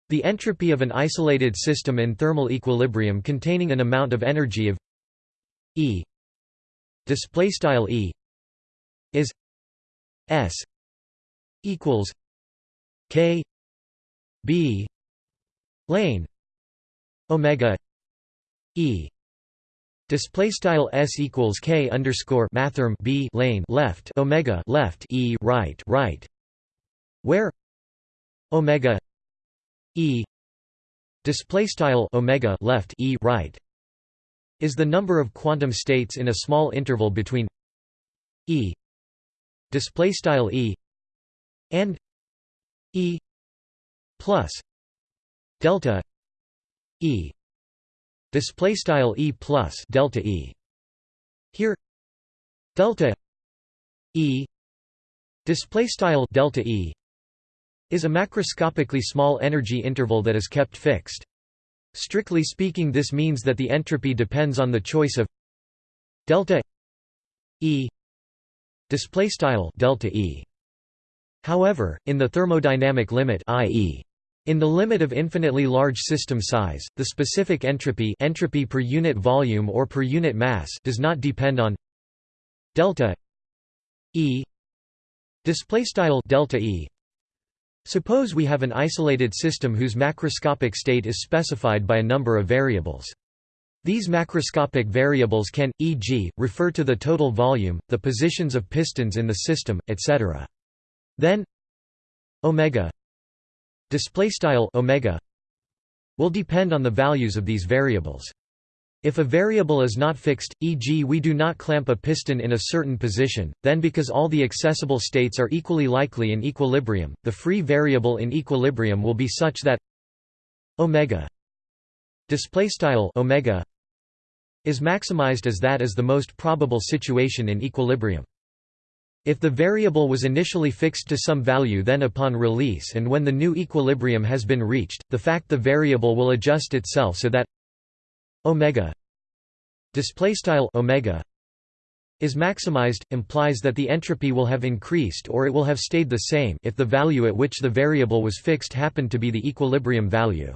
The entropy of an isolated system in thermal equilibrium containing an amount of energy of E E is S equals K B lane Omega E. Display style s equals k underscore mathrm b lane left omega left e right right, where omega e display style omega left e right is the number of quantum states in a small interval between e display style e and E plus delta E. Display style E plus delta E. Here delta E. Display style delta E is a macroscopically small energy interval that is kept fixed. Strictly speaking this means that the entropy depends on the choice of delta E. Display style delta E However, in the thermodynamic limit i.e. In the limit of infinitely large system size, the specific entropy entropy per unit volume or per unit mass does not depend on delta E display style delta E Suppose we have an isolated system whose macroscopic state is specified by a number of variables. These macroscopic variables can, e.g., refer to the total volume, the positions of pistons in the system, etc. Then omega display style omega will depend on the values of these variables. If a variable is not fixed, e.g. we do not clamp a piston in a certain position, then because all the accessible states are equally likely in equilibrium, the free variable in equilibrium will be such that omega display style omega is maximized as that is the most probable situation in equilibrium. If the variable was initially fixed to some value then upon release and when the new equilibrium has been reached, the fact the variable will adjust itself so that omega omega is maximized, implies that the entropy will have increased or it will have stayed the same if the value at which the variable was fixed happened to be the equilibrium value.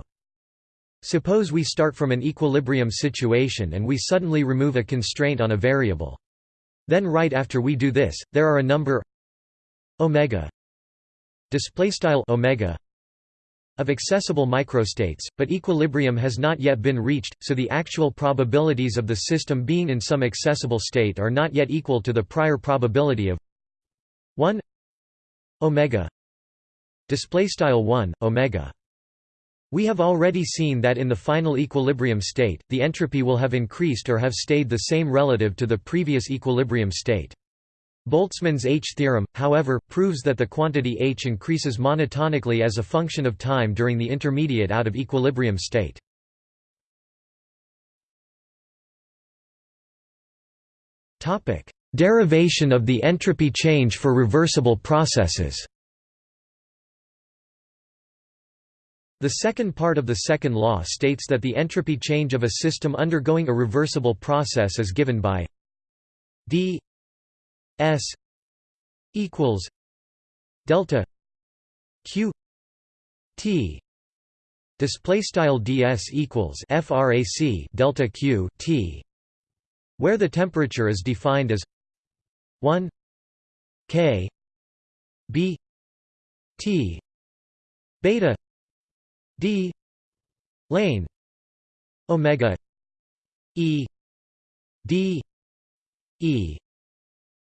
Suppose we start from an equilibrium situation and we suddenly remove a constraint on a variable. Then right after we do this, there are a number omega display style omega of accessible microstates, but equilibrium has not yet been reached, so the actual probabilities of the system being in some accessible state are not yet equal to the prior probability of 1 omega display style 1 omega we have already seen that in the final equilibrium state, the entropy will have increased or have stayed the same relative to the previous equilibrium state. Boltzmann's H theorem, however, proves that the quantity H increases monotonically as a function of time during the intermediate out of equilibrium state. Derivation of the entropy change for reversible processes The second part of the second law states that the entropy change of a system undergoing a reversible process is given by d s equals delta q t. Display style ds equals frac delta q t where the temperature is defined as 1 k b t beta d lane omega e d e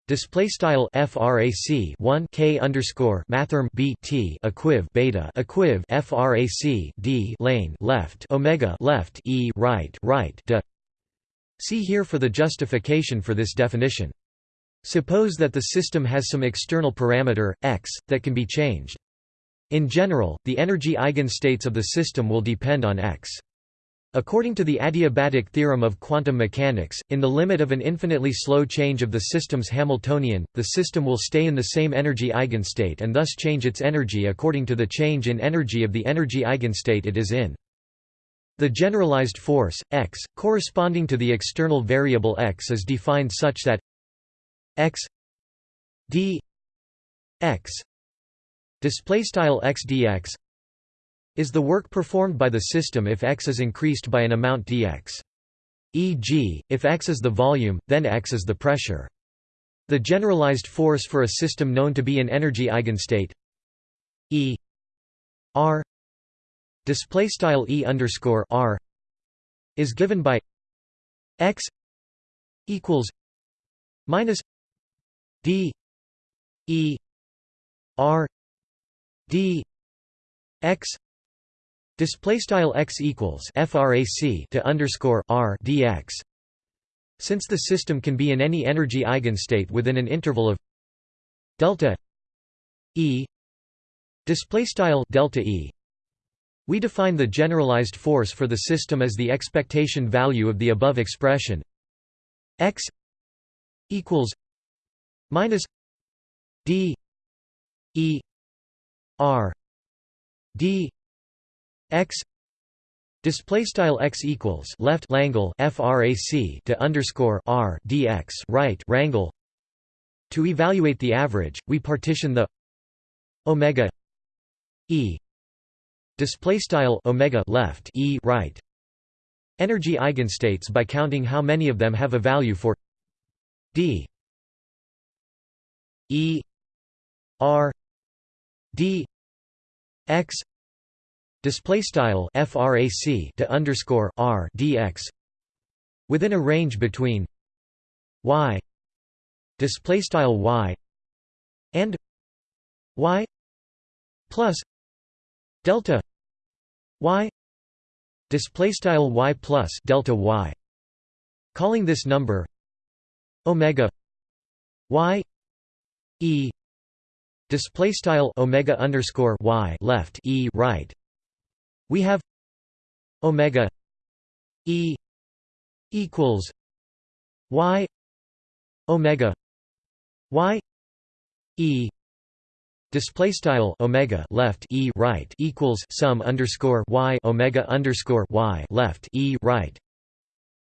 Display style frac 1 k underscore mathrm b t equiv beta equiv frac d lane left omega left e right right de. See here for the justification for this definition. Suppose that the system has some external parameter x that can be changed. In general, the energy eigenstates of the system will depend on x. According to the adiabatic theorem of quantum mechanics, in the limit of an infinitely slow change of the system's Hamiltonian, the system will stay in the same energy eigenstate and thus change its energy according to the change in energy of the energy eigenstate it is in. The generalized force, x, corresponding to the external variable x is defined such that x d x display style x dx is the work performed by the system if x is increased by an amount dx. E.g., if x is the volume, then x is the pressure. The generalized force for a system known to be an energy eigenstate E r display style E underscore r is given by x equals minus d E r d x display style x equals frac to underscore r dx since the system can be in any energy eigenstate within an interval of delta e display style delta e we define the generalized force for the system as the expectation value of the above expression. X equals minus d e r d x display style x equals left langle frac to underscore r dx right rangle to evaluate the average we partition the omega e display style omega left e right energy eigenstates by counting how many of them have a value for d e r d x display style frac to underscore r dx within a range between y display style y and y plus delta y display style y plus delta y calling this number omega y e display style omega underscore y left e right. We have omega e equals y omega y e display style omega left e right equals sum underscore y omega underscore y left e right.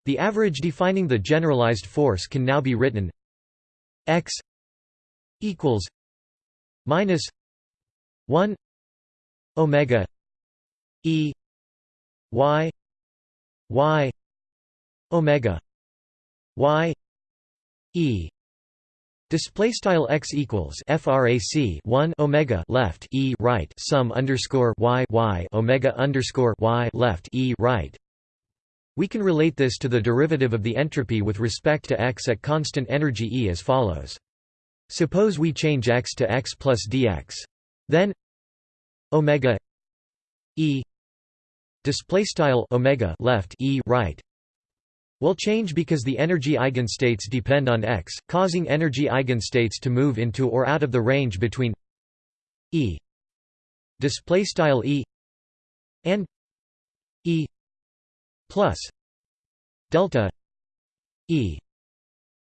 The average defining the generalized force can now be written x equals minus 1 omega e y y omega y e Display style x equals frac 1 omega left e right sum underscore y y omega underscore y left e right. We can relate this to the derivative of the entropy with respect to x at constant energy E as follows. Suppose we change x to x plus dx. Then omega e display style omega left e right will change because the energy eigenstates depend on x, causing energy eigenstates to move into or out of the range between e display style e and e plus delta e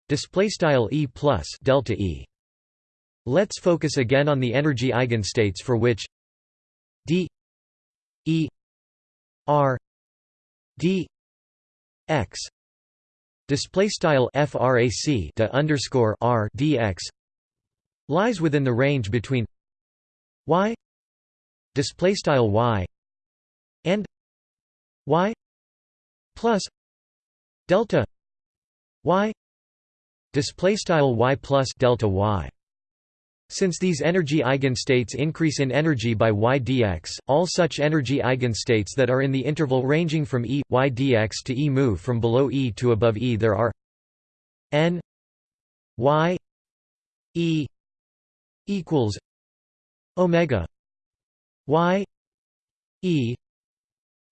display style e plus delta e. Let's focus again on the energy eigenstates for which d e r d x display style frac to underscore r dx lies within the range between y display style y and y plus delta y display style y plus delta y since these energy eigenstates increase in energy by y dx, all such energy eigenstates that are in the interval ranging from E, y dx to E move from below E to above E. There are n y E equals omega y E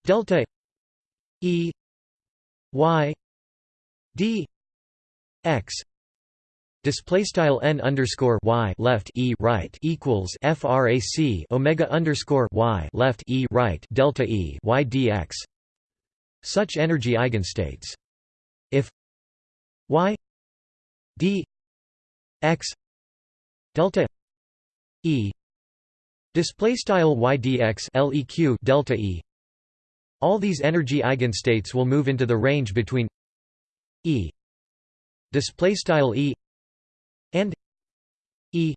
delta E y d x display style n underscore y left e right equals frac omega underscore y left e right delta e y dx. Such energy eigenstates. If y d x delta e display style y dx leq delta e all these energy eigenstates will move into the range between e display style e E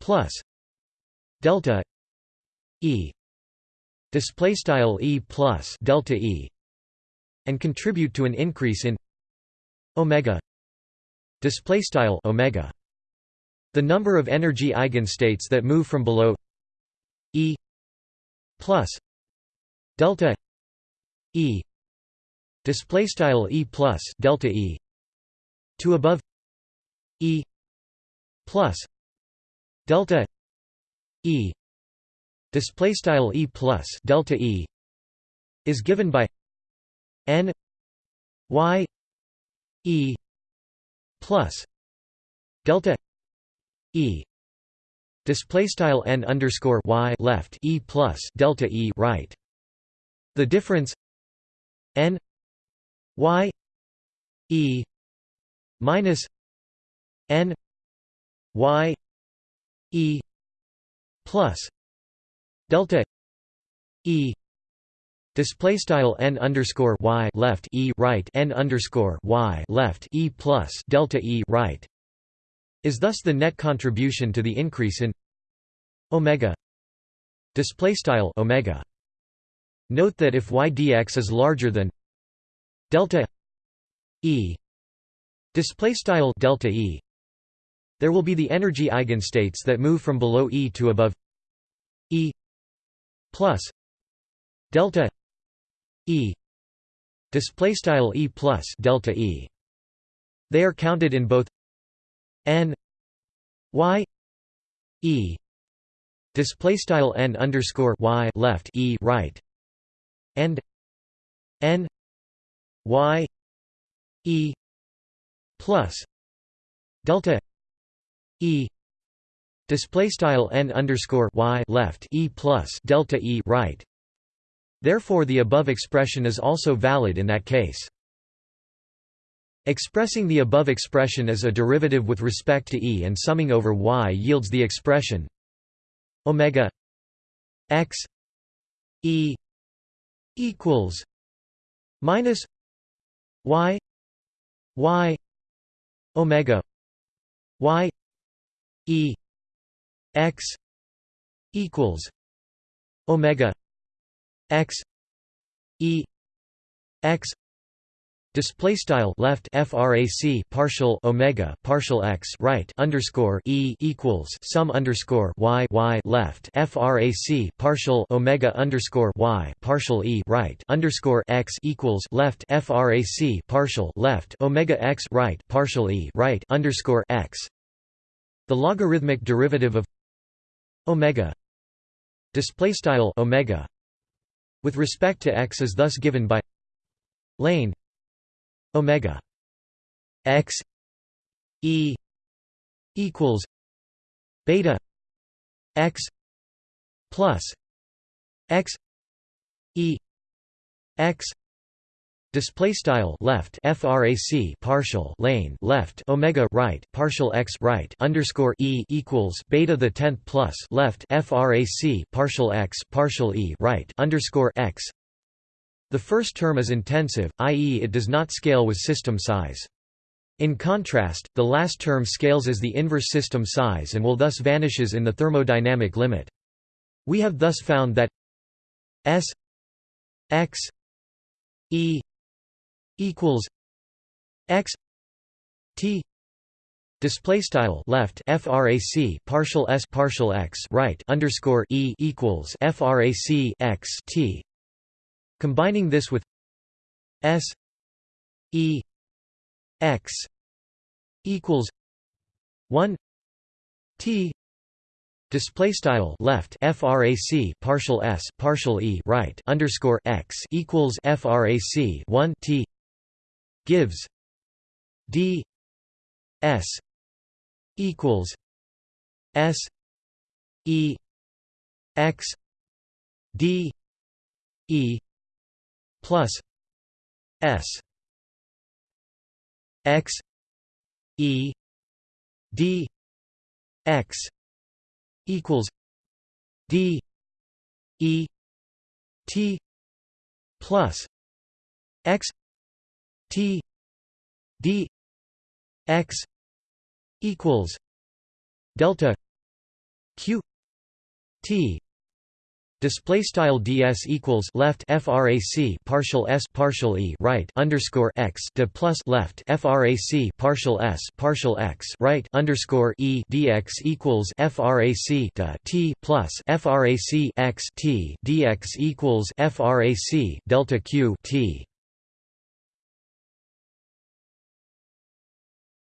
plus delta E display style E plus delta E and contribute to an increase in omega display style omega. The number of energy eigenstates that move from below E plus delta E display style E plus delta E to above E plus delta E display style E plus delta E is given by N Y E plus delta E display style n underscore y left e plus delta e right. The difference n y e minus n y e plus delta e display style n underscore y left e right n underscore y left e plus delta e right is thus the net contribution to the increase in omega. Display style omega. Note that if y dx is larger than delta e display style delta e there will be the energy eigenstates that move from below E to above E plus delta E. Display style E plus delta E. They are counted in both n y E. Display style n underscore y left E right. And n y E plus delta E display style n underscore y left e plus delta e right. Therefore, the above expression is also valid in that case. Expressing the above expression as a derivative with respect to e and summing over y yields the expression omega x e equals minus y y omega y E X equals Omega X E X Display style left frac partial omega partial x right underscore e equals sum underscore y y left frac partial omega underscore y partial e right underscore x equals left frac partial left omega x right partial e right underscore x the logarithmic derivative of omega display style omega with respect to x is thus given by lane omega x e equals beta x plus x e x display style left frac partial lane left omega right partial x right underscore e equals beta the 10th plus left frac partial x partial e right underscore x. The first term is intensive i.e. it does not scale with system size. In contrast the last term scales as the inverse system size and will thus vanishes in the thermodynamic limit. We have thus found that s x e equals x t display style left frac partial s partial x right underscore e equals frac x t. Combining this with s e x equals 1 t Display style left frac partial s partial e right underscore x equals frac 1 t gives d s equals s e x d e plus s x e d x equals d e t plus x T D X equals delta Q T Display style ds equals left frac partial s partial e right underscore x de plus left frac partial s partial x right underscore e dx equals frac de t plus frac x t dx equals frac delta q t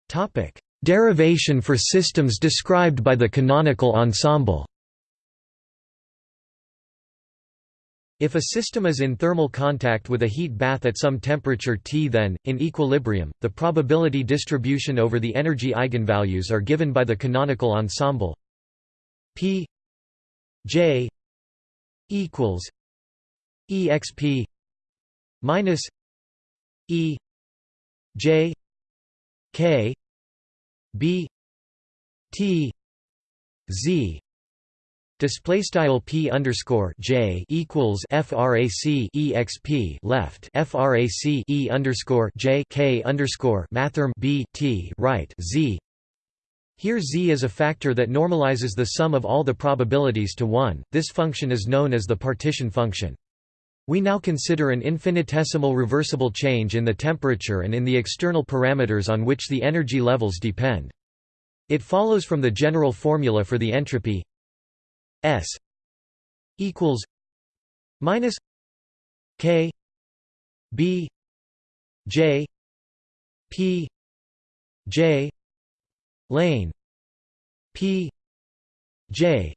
Topic: Derivation for systems described by the canonical ensemble. If a system is in thermal contact with a heat bath at some temperature T then, in equilibrium, the probability distribution over the energy eigenvalues are given by the canonical ensemble P J equals exp minus E J K B T Z Display style p underscore j equals frac exp left frac e underscore j k underscore mathrm b t right z. Here z is a factor that normalizes the sum of all the probabilities to 1. This function is known as the partition function. We now consider an infinitesimal reversible change in the temperature and in the external parameters on which the energy levels depend. It follows from the general formula for the entropy S equals minus K B J P J lane P J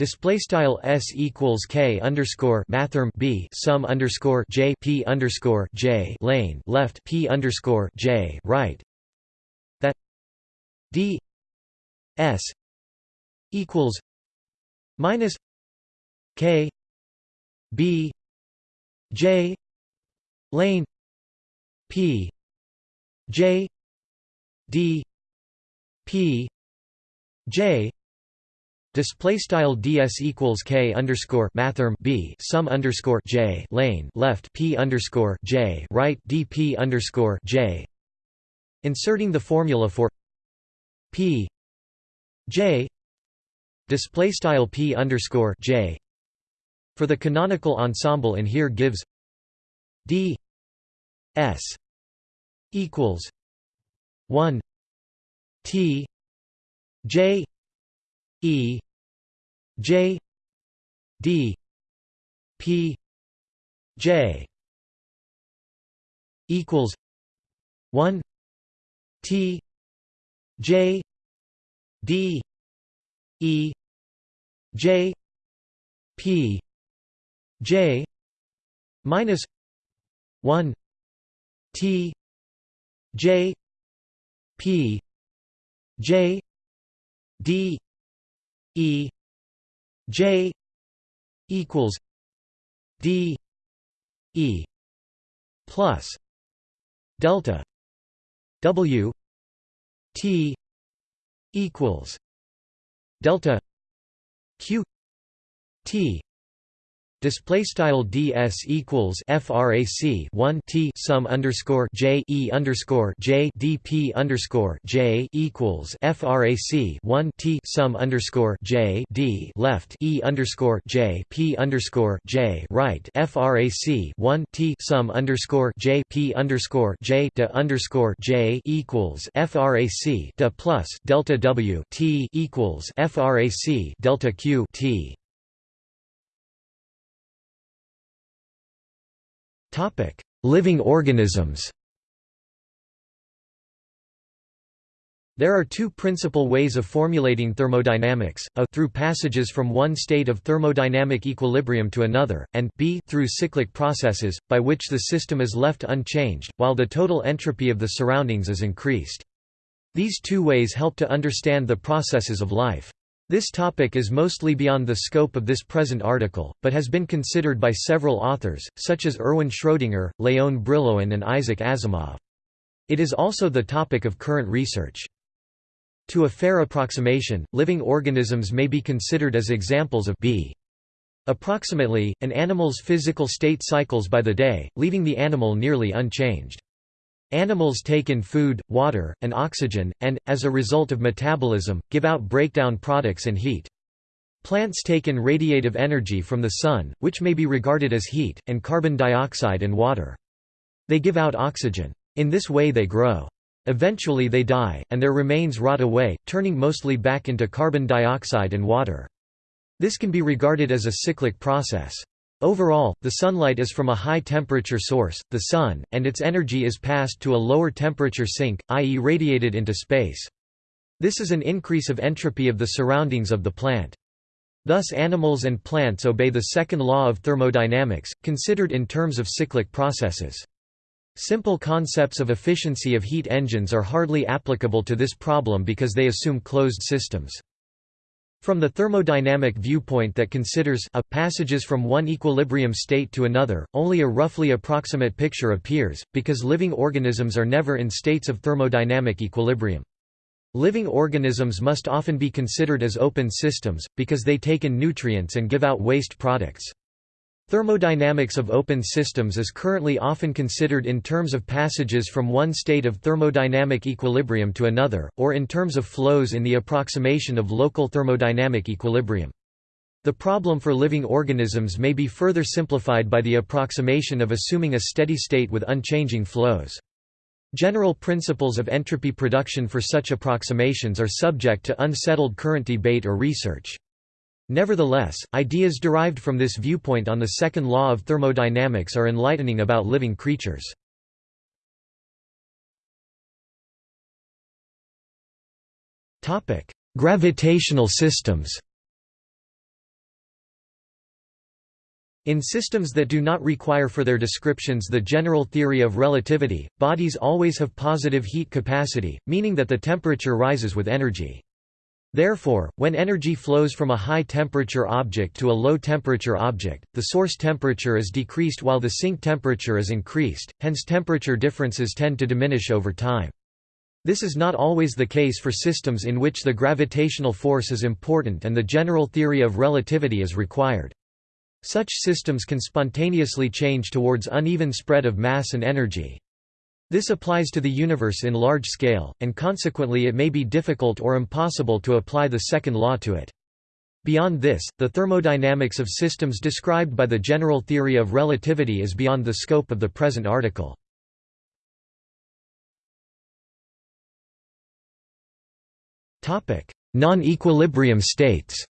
Display style s equals k underscore mathrm b sum underscore j p underscore j lane left p underscore j right. That d s equals minus k b j lane p j d p j Display style ds equals k underscore mathrm b sum underscore j lane left p underscore j right dp underscore j. Inserting the formula for p j display style p underscore j for the canonical ensemble in here gives d s equals one t j E J D P J equals one T J d e j p j minus 1 t j p j d e j equals d e plus delta w t equals delta q t Display style ds equals frac 1 t sum underscore j e underscore j dp underscore j equals frac 1 t sum underscore j d left e underscore j p underscore j right frac 1 t sum underscore j p underscore j de underscore j equals frac de plus delta w t equals frac delta q t Topic: Living organisms. There are two principal ways of formulating thermodynamics, a through passages from one state of thermodynamic equilibrium to another, and b through cyclic processes, by which the system is left unchanged, while the total entropy of the surroundings is increased. These two ways help to understand the processes of life. This topic is mostly beyond the scope of this present article, but has been considered by several authors, such as Erwin Schrödinger, Leon Brillouin and Isaac Asimov. It is also the topic of current research. To a fair approximation, living organisms may be considered as examples of B. Approximately, an animal's physical state cycles by the day, leaving the animal nearly unchanged. Animals take in food, water, and oxygen, and, as a result of metabolism, give out breakdown products and heat. Plants take in radiative energy from the sun, which may be regarded as heat, and carbon dioxide and water. They give out oxygen. In this way they grow. Eventually they die, and their remains rot away, turning mostly back into carbon dioxide and water. This can be regarded as a cyclic process. Overall, the sunlight is from a high-temperature source, the Sun, and its energy is passed to a lower-temperature sink, i.e. radiated into space. This is an increase of entropy of the surroundings of the plant. Thus animals and plants obey the second law of thermodynamics, considered in terms of cyclic processes. Simple concepts of efficiency of heat engines are hardly applicable to this problem because they assume closed systems. From the thermodynamic viewpoint that considers a passages from one equilibrium state to another, only a roughly approximate picture appears, because living organisms are never in states of thermodynamic equilibrium. Living organisms must often be considered as open systems, because they take in nutrients and give out waste products. Thermodynamics of open systems is currently often considered in terms of passages from one state of thermodynamic equilibrium to another, or in terms of flows in the approximation of local thermodynamic equilibrium. The problem for living organisms may be further simplified by the approximation of assuming a steady state with unchanging flows. General principles of entropy production for such approximations are subject to unsettled current debate or research. Nevertheless, ideas derived from this viewpoint on the second law of thermodynamics are enlightening about living creatures. Gravitational systems In systems that do not require for their descriptions the general theory of relativity, bodies always have positive heat capacity, meaning that the temperature rises with energy. Therefore, when energy flows from a high-temperature object to a low-temperature object, the source temperature is decreased while the sink temperature is increased, hence temperature differences tend to diminish over time. This is not always the case for systems in which the gravitational force is important and the general theory of relativity is required. Such systems can spontaneously change towards uneven spread of mass and energy. This applies to the universe in large scale, and consequently it may be difficult or impossible to apply the second law to it. Beyond this, the thermodynamics of systems described by the general theory of relativity is beyond the scope of the present article. Non-equilibrium states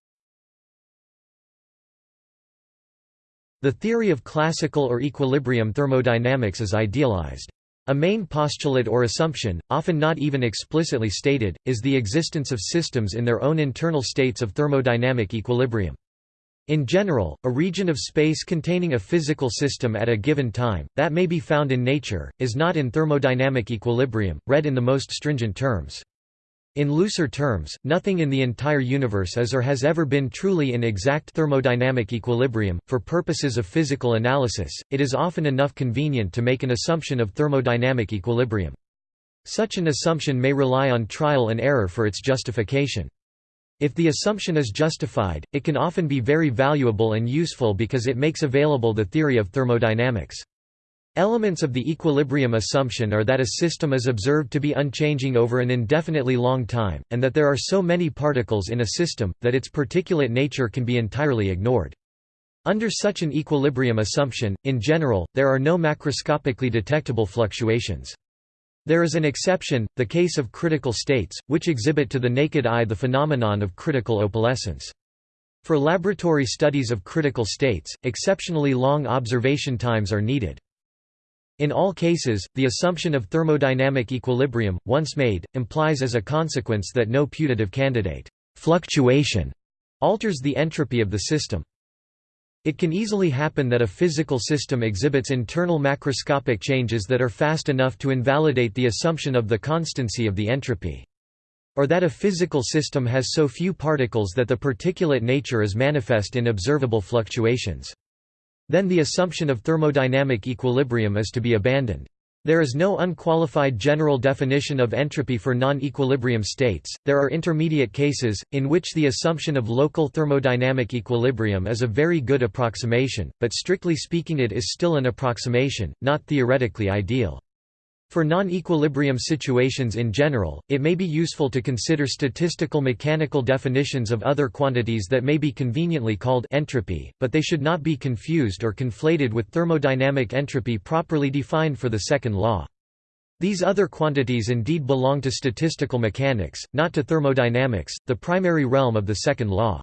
The theory of classical or equilibrium thermodynamics is idealized. A main postulate or assumption, often not even explicitly stated, is the existence of systems in their own internal states of thermodynamic equilibrium. In general, a region of space containing a physical system at a given time, that may be found in nature, is not in thermodynamic equilibrium, read in the most stringent terms. In looser terms, nothing in the entire universe is or has ever been truly in exact thermodynamic equilibrium. For purposes of physical analysis, it is often enough convenient to make an assumption of thermodynamic equilibrium. Such an assumption may rely on trial and error for its justification. If the assumption is justified, it can often be very valuable and useful because it makes available the theory of thermodynamics. Elements of the equilibrium assumption are that a system is observed to be unchanging over an indefinitely long time, and that there are so many particles in a system, that its particulate nature can be entirely ignored. Under such an equilibrium assumption, in general, there are no macroscopically detectable fluctuations. There is an exception, the case of critical states, which exhibit to the naked eye the phenomenon of critical opalescence. For laboratory studies of critical states, exceptionally long observation times are needed. In all cases, the assumption of thermodynamic equilibrium, once made, implies as a consequence that no putative candidate fluctuation alters the entropy of the system. It can easily happen that a physical system exhibits internal macroscopic changes that are fast enough to invalidate the assumption of the constancy of the entropy. Or that a physical system has so few particles that the particulate nature is manifest in observable fluctuations. Then the assumption of thermodynamic equilibrium is to be abandoned. There is no unqualified general definition of entropy for non-equilibrium states. There are intermediate cases in which the assumption of local thermodynamic equilibrium is a very good approximation, but strictly speaking it is still an approximation, not theoretically ideal. For non-equilibrium situations in general, it may be useful to consider statistical mechanical definitions of other quantities that may be conveniently called entropy, but they should not be confused or conflated with thermodynamic entropy properly defined for the second law. These other quantities indeed belong to statistical mechanics, not to thermodynamics, the primary realm of the second law.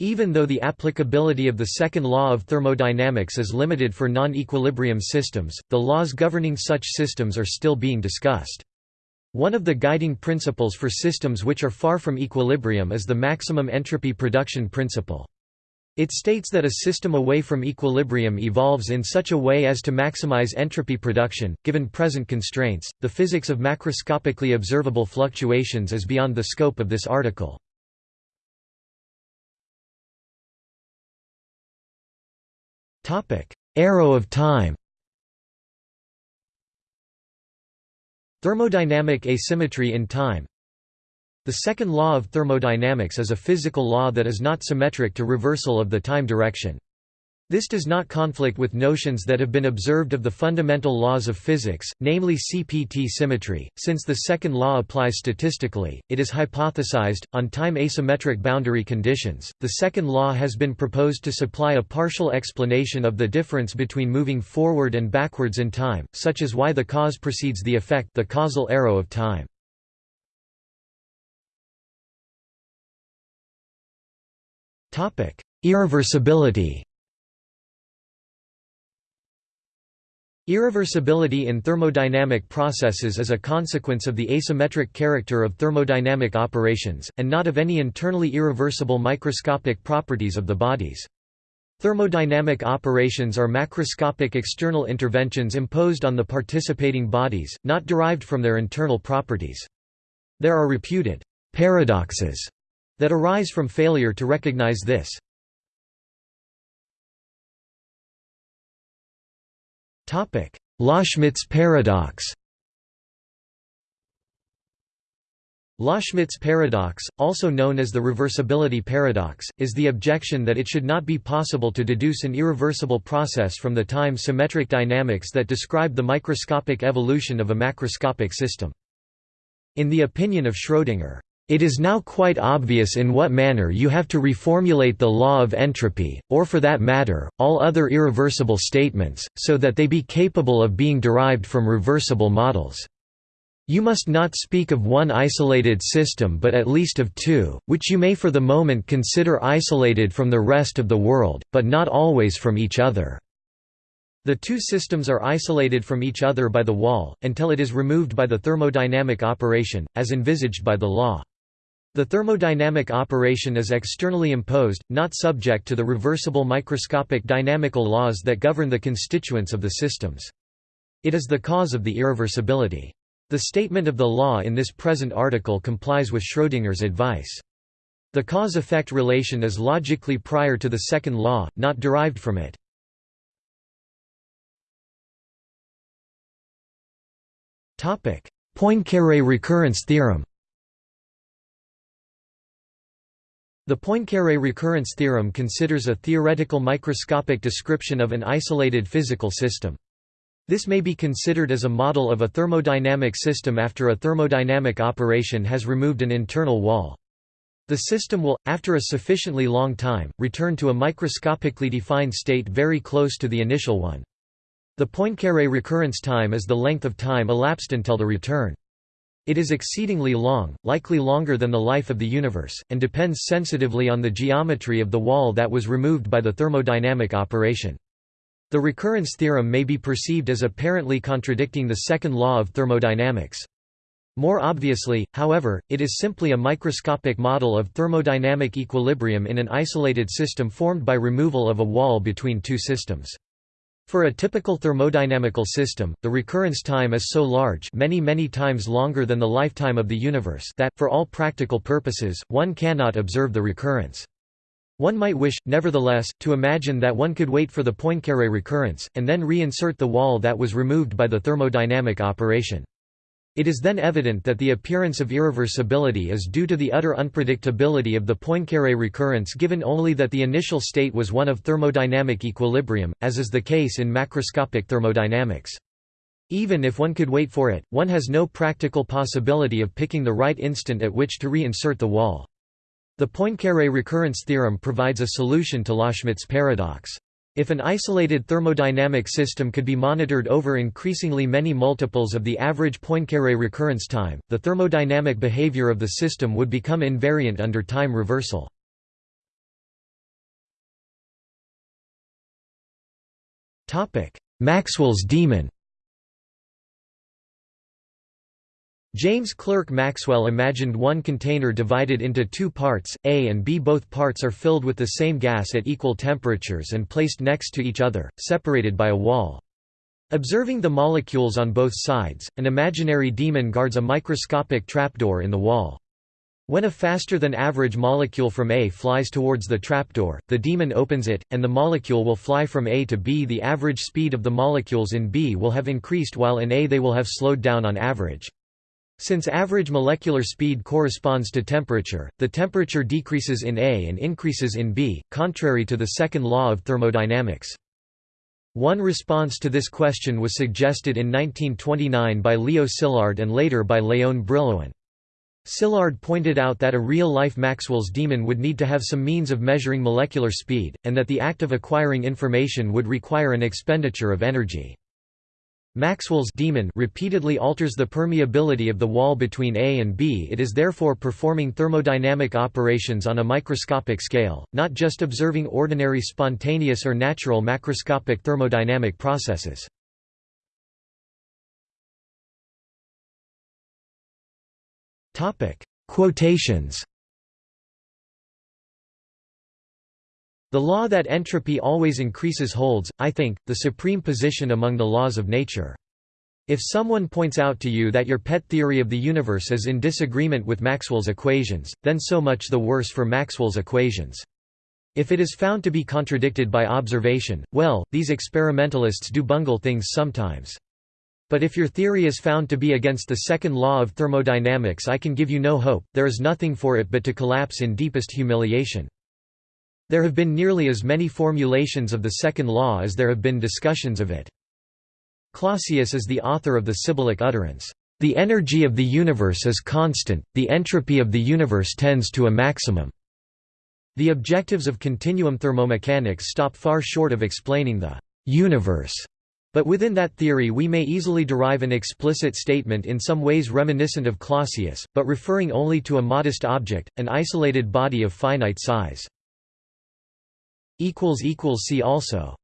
Even though the applicability of the second law of thermodynamics is limited for non-equilibrium systems, the laws governing such systems are still being discussed. One of the guiding principles for systems which are far from equilibrium is the maximum entropy production principle. It states that a system away from equilibrium evolves in such a way as to maximize entropy production, given present constraints. The physics of macroscopically observable fluctuations is beyond the scope of this article. Arrow of time. Thermodynamic asymmetry in time. The second law of thermodynamics is a physical law that is not symmetric to reversal of the time direction. This does not conflict with notions that have been observed of the fundamental laws of physics, namely CPT symmetry. Since the second law applies statistically, it is hypothesized, on time asymmetric boundary conditions. The second law has been proposed to supply a partial explanation of the difference between moving forward and backwards in time, such as why the cause precedes the effect, the causal arrow of time. Topic: Irreversibility. Irreversibility in thermodynamic processes is a consequence of the asymmetric character of thermodynamic operations, and not of any internally irreversible microscopic properties of the bodies. Thermodynamic operations are macroscopic external interventions imposed on the participating bodies, not derived from their internal properties. There are reputed paradoxes that arise from failure to recognize this. Loschmidt's paradox Loschmidt's paradox, also known as the reversibility paradox, is the objection that it should not be possible to deduce an irreversible process from the time-symmetric dynamics that describe the microscopic evolution of a macroscopic system. In the opinion of Schrödinger, it is now quite obvious in what manner you have to reformulate the law of entropy, or for that matter, all other irreversible statements, so that they be capable of being derived from reversible models. You must not speak of one isolated system but at least of two, which you may for the moment consider isolated from the rest of the world, but not always from each other. The two systems are isolated from each other by the wall, until it is removed by the thermodynamic operation, as envisaged by the law. The thermodynamic operation is externally imposed, not subject to the reversible microscopic dynamical laws that govern the constituents of the systems. It is the cause of the irreversibility. The statement of the law in this present article complies with Schrödinger's advice. The cause-effect relation is logically prior to the second law, not derived from it. Poincaré recurrence theorem The Poincaré recurrence theorem considers a theoretical microscopic description of an isolated physical system. This may be considered as a model of a thermodynamic system after a thermodynamic operation has removed an internal wall. The system will, after a sufficiently long time, return to a microscopically defined state very close to the initial one. The Poincaré recurrence time is the length of time elapsed until the return. It is exceedingly long, likely longer than the life of the universe, and depends sensitively on the geometry of the wall that was removed by the thermodynamic operation. The recurrence theorem may be perceived as apparently contradicting the second law of thermodynamics. More obviously, however, it is simply a microscopic model of thermodynamic equilibrium in an isolated system formed by removal of a wall between two systems. For a typical thermodynamical system, the recurrence time is so large many many times longer than the lifetime of the universe that, for all practical purposes, one cannot observe the recurrence. One might wish, nevertheless, to imagine that one could wait for the Poincaré recurrence, and then reinsert the wall that was removed by the thermodynamic operation. It is then evident that the appearance of irreversibility is due to the utter unpredictability of the Poincaré recurrence given only that the initial state was one of thermodynamic equilibrium, as is the case in macroscopic thermodynamics. Even if one could wait for it, one has no practical possibility of picking the right instant at which to reinsert the wall. The Poincaré recurrence theorem provides a solution to Loschmidt's paradox. If an isolated thermodynamic system could be monitored over increasingly many multiples of the average Poincaré recurrence time, the thermodynamic behavior of the system would become invariant under time reversal. Maxwell's demon James Clerk Maxwell imagined one container divided into two parts, A and B. Both parts are filled with the same gas at equal temperatures and placed next to each other, separated by a wall. Observing the molecules on both sides, an imaginary demon guards a microscopic trapdoor in the wall. When a faster-than-average molecule from A flies towards the trapdoor, the demon opens it, and the molecule will fly from A to B. The average speed of the molecules in B will have increased while in A they will have slowed down on average. Since average molecular speed corresponds to temperature, the temperature decreases in A and increases in B, contrary to the second law of thermodynamics. One response to this question was suggested in 1929 by Leo Szilard and later by Léon Brillouin. Szilard pointed out that a real-life Maxwell's demon would need to have some means of measuring molecular speed, and that the act of acquiring information would require an expenditure of energy. Maxwell's demon repeatedly alters the permeability of the wall between A and B it is therefore performing thermodynamic operations on a microscopic scale, not just observing ordinary spontaneous or natural macroscopic thermodynamic processes. Quotations The law that entropy always increases holds, I think, the supreme position among the laws of nature. If someone points out to you that your pet theory of the universe is in disagreement with Maxwell's equations, then so much the worse for Maxwell's equations. If it is found to be contradicted by observation, well, these experimentalists do bungle things sometimes. But if your theory is found to be against the second law of thermodynamics I can give you no hope, there is nothing for it but to collapse in deepest humiliation. There have been nearly as many formulations of the second law as there have been discussions of it. Clausius is the author of the Sibyllic utterance, "...the energy of the universe is constant, the entropy of the universe tends to a maximum." The objectives of continuum thermomechanics stop far short of explaining the universe. But within that theory we may easily derive an explicit statement in some ways reminiscent of Clausius, but referring only to a modest object, an isolated body of finite size. See also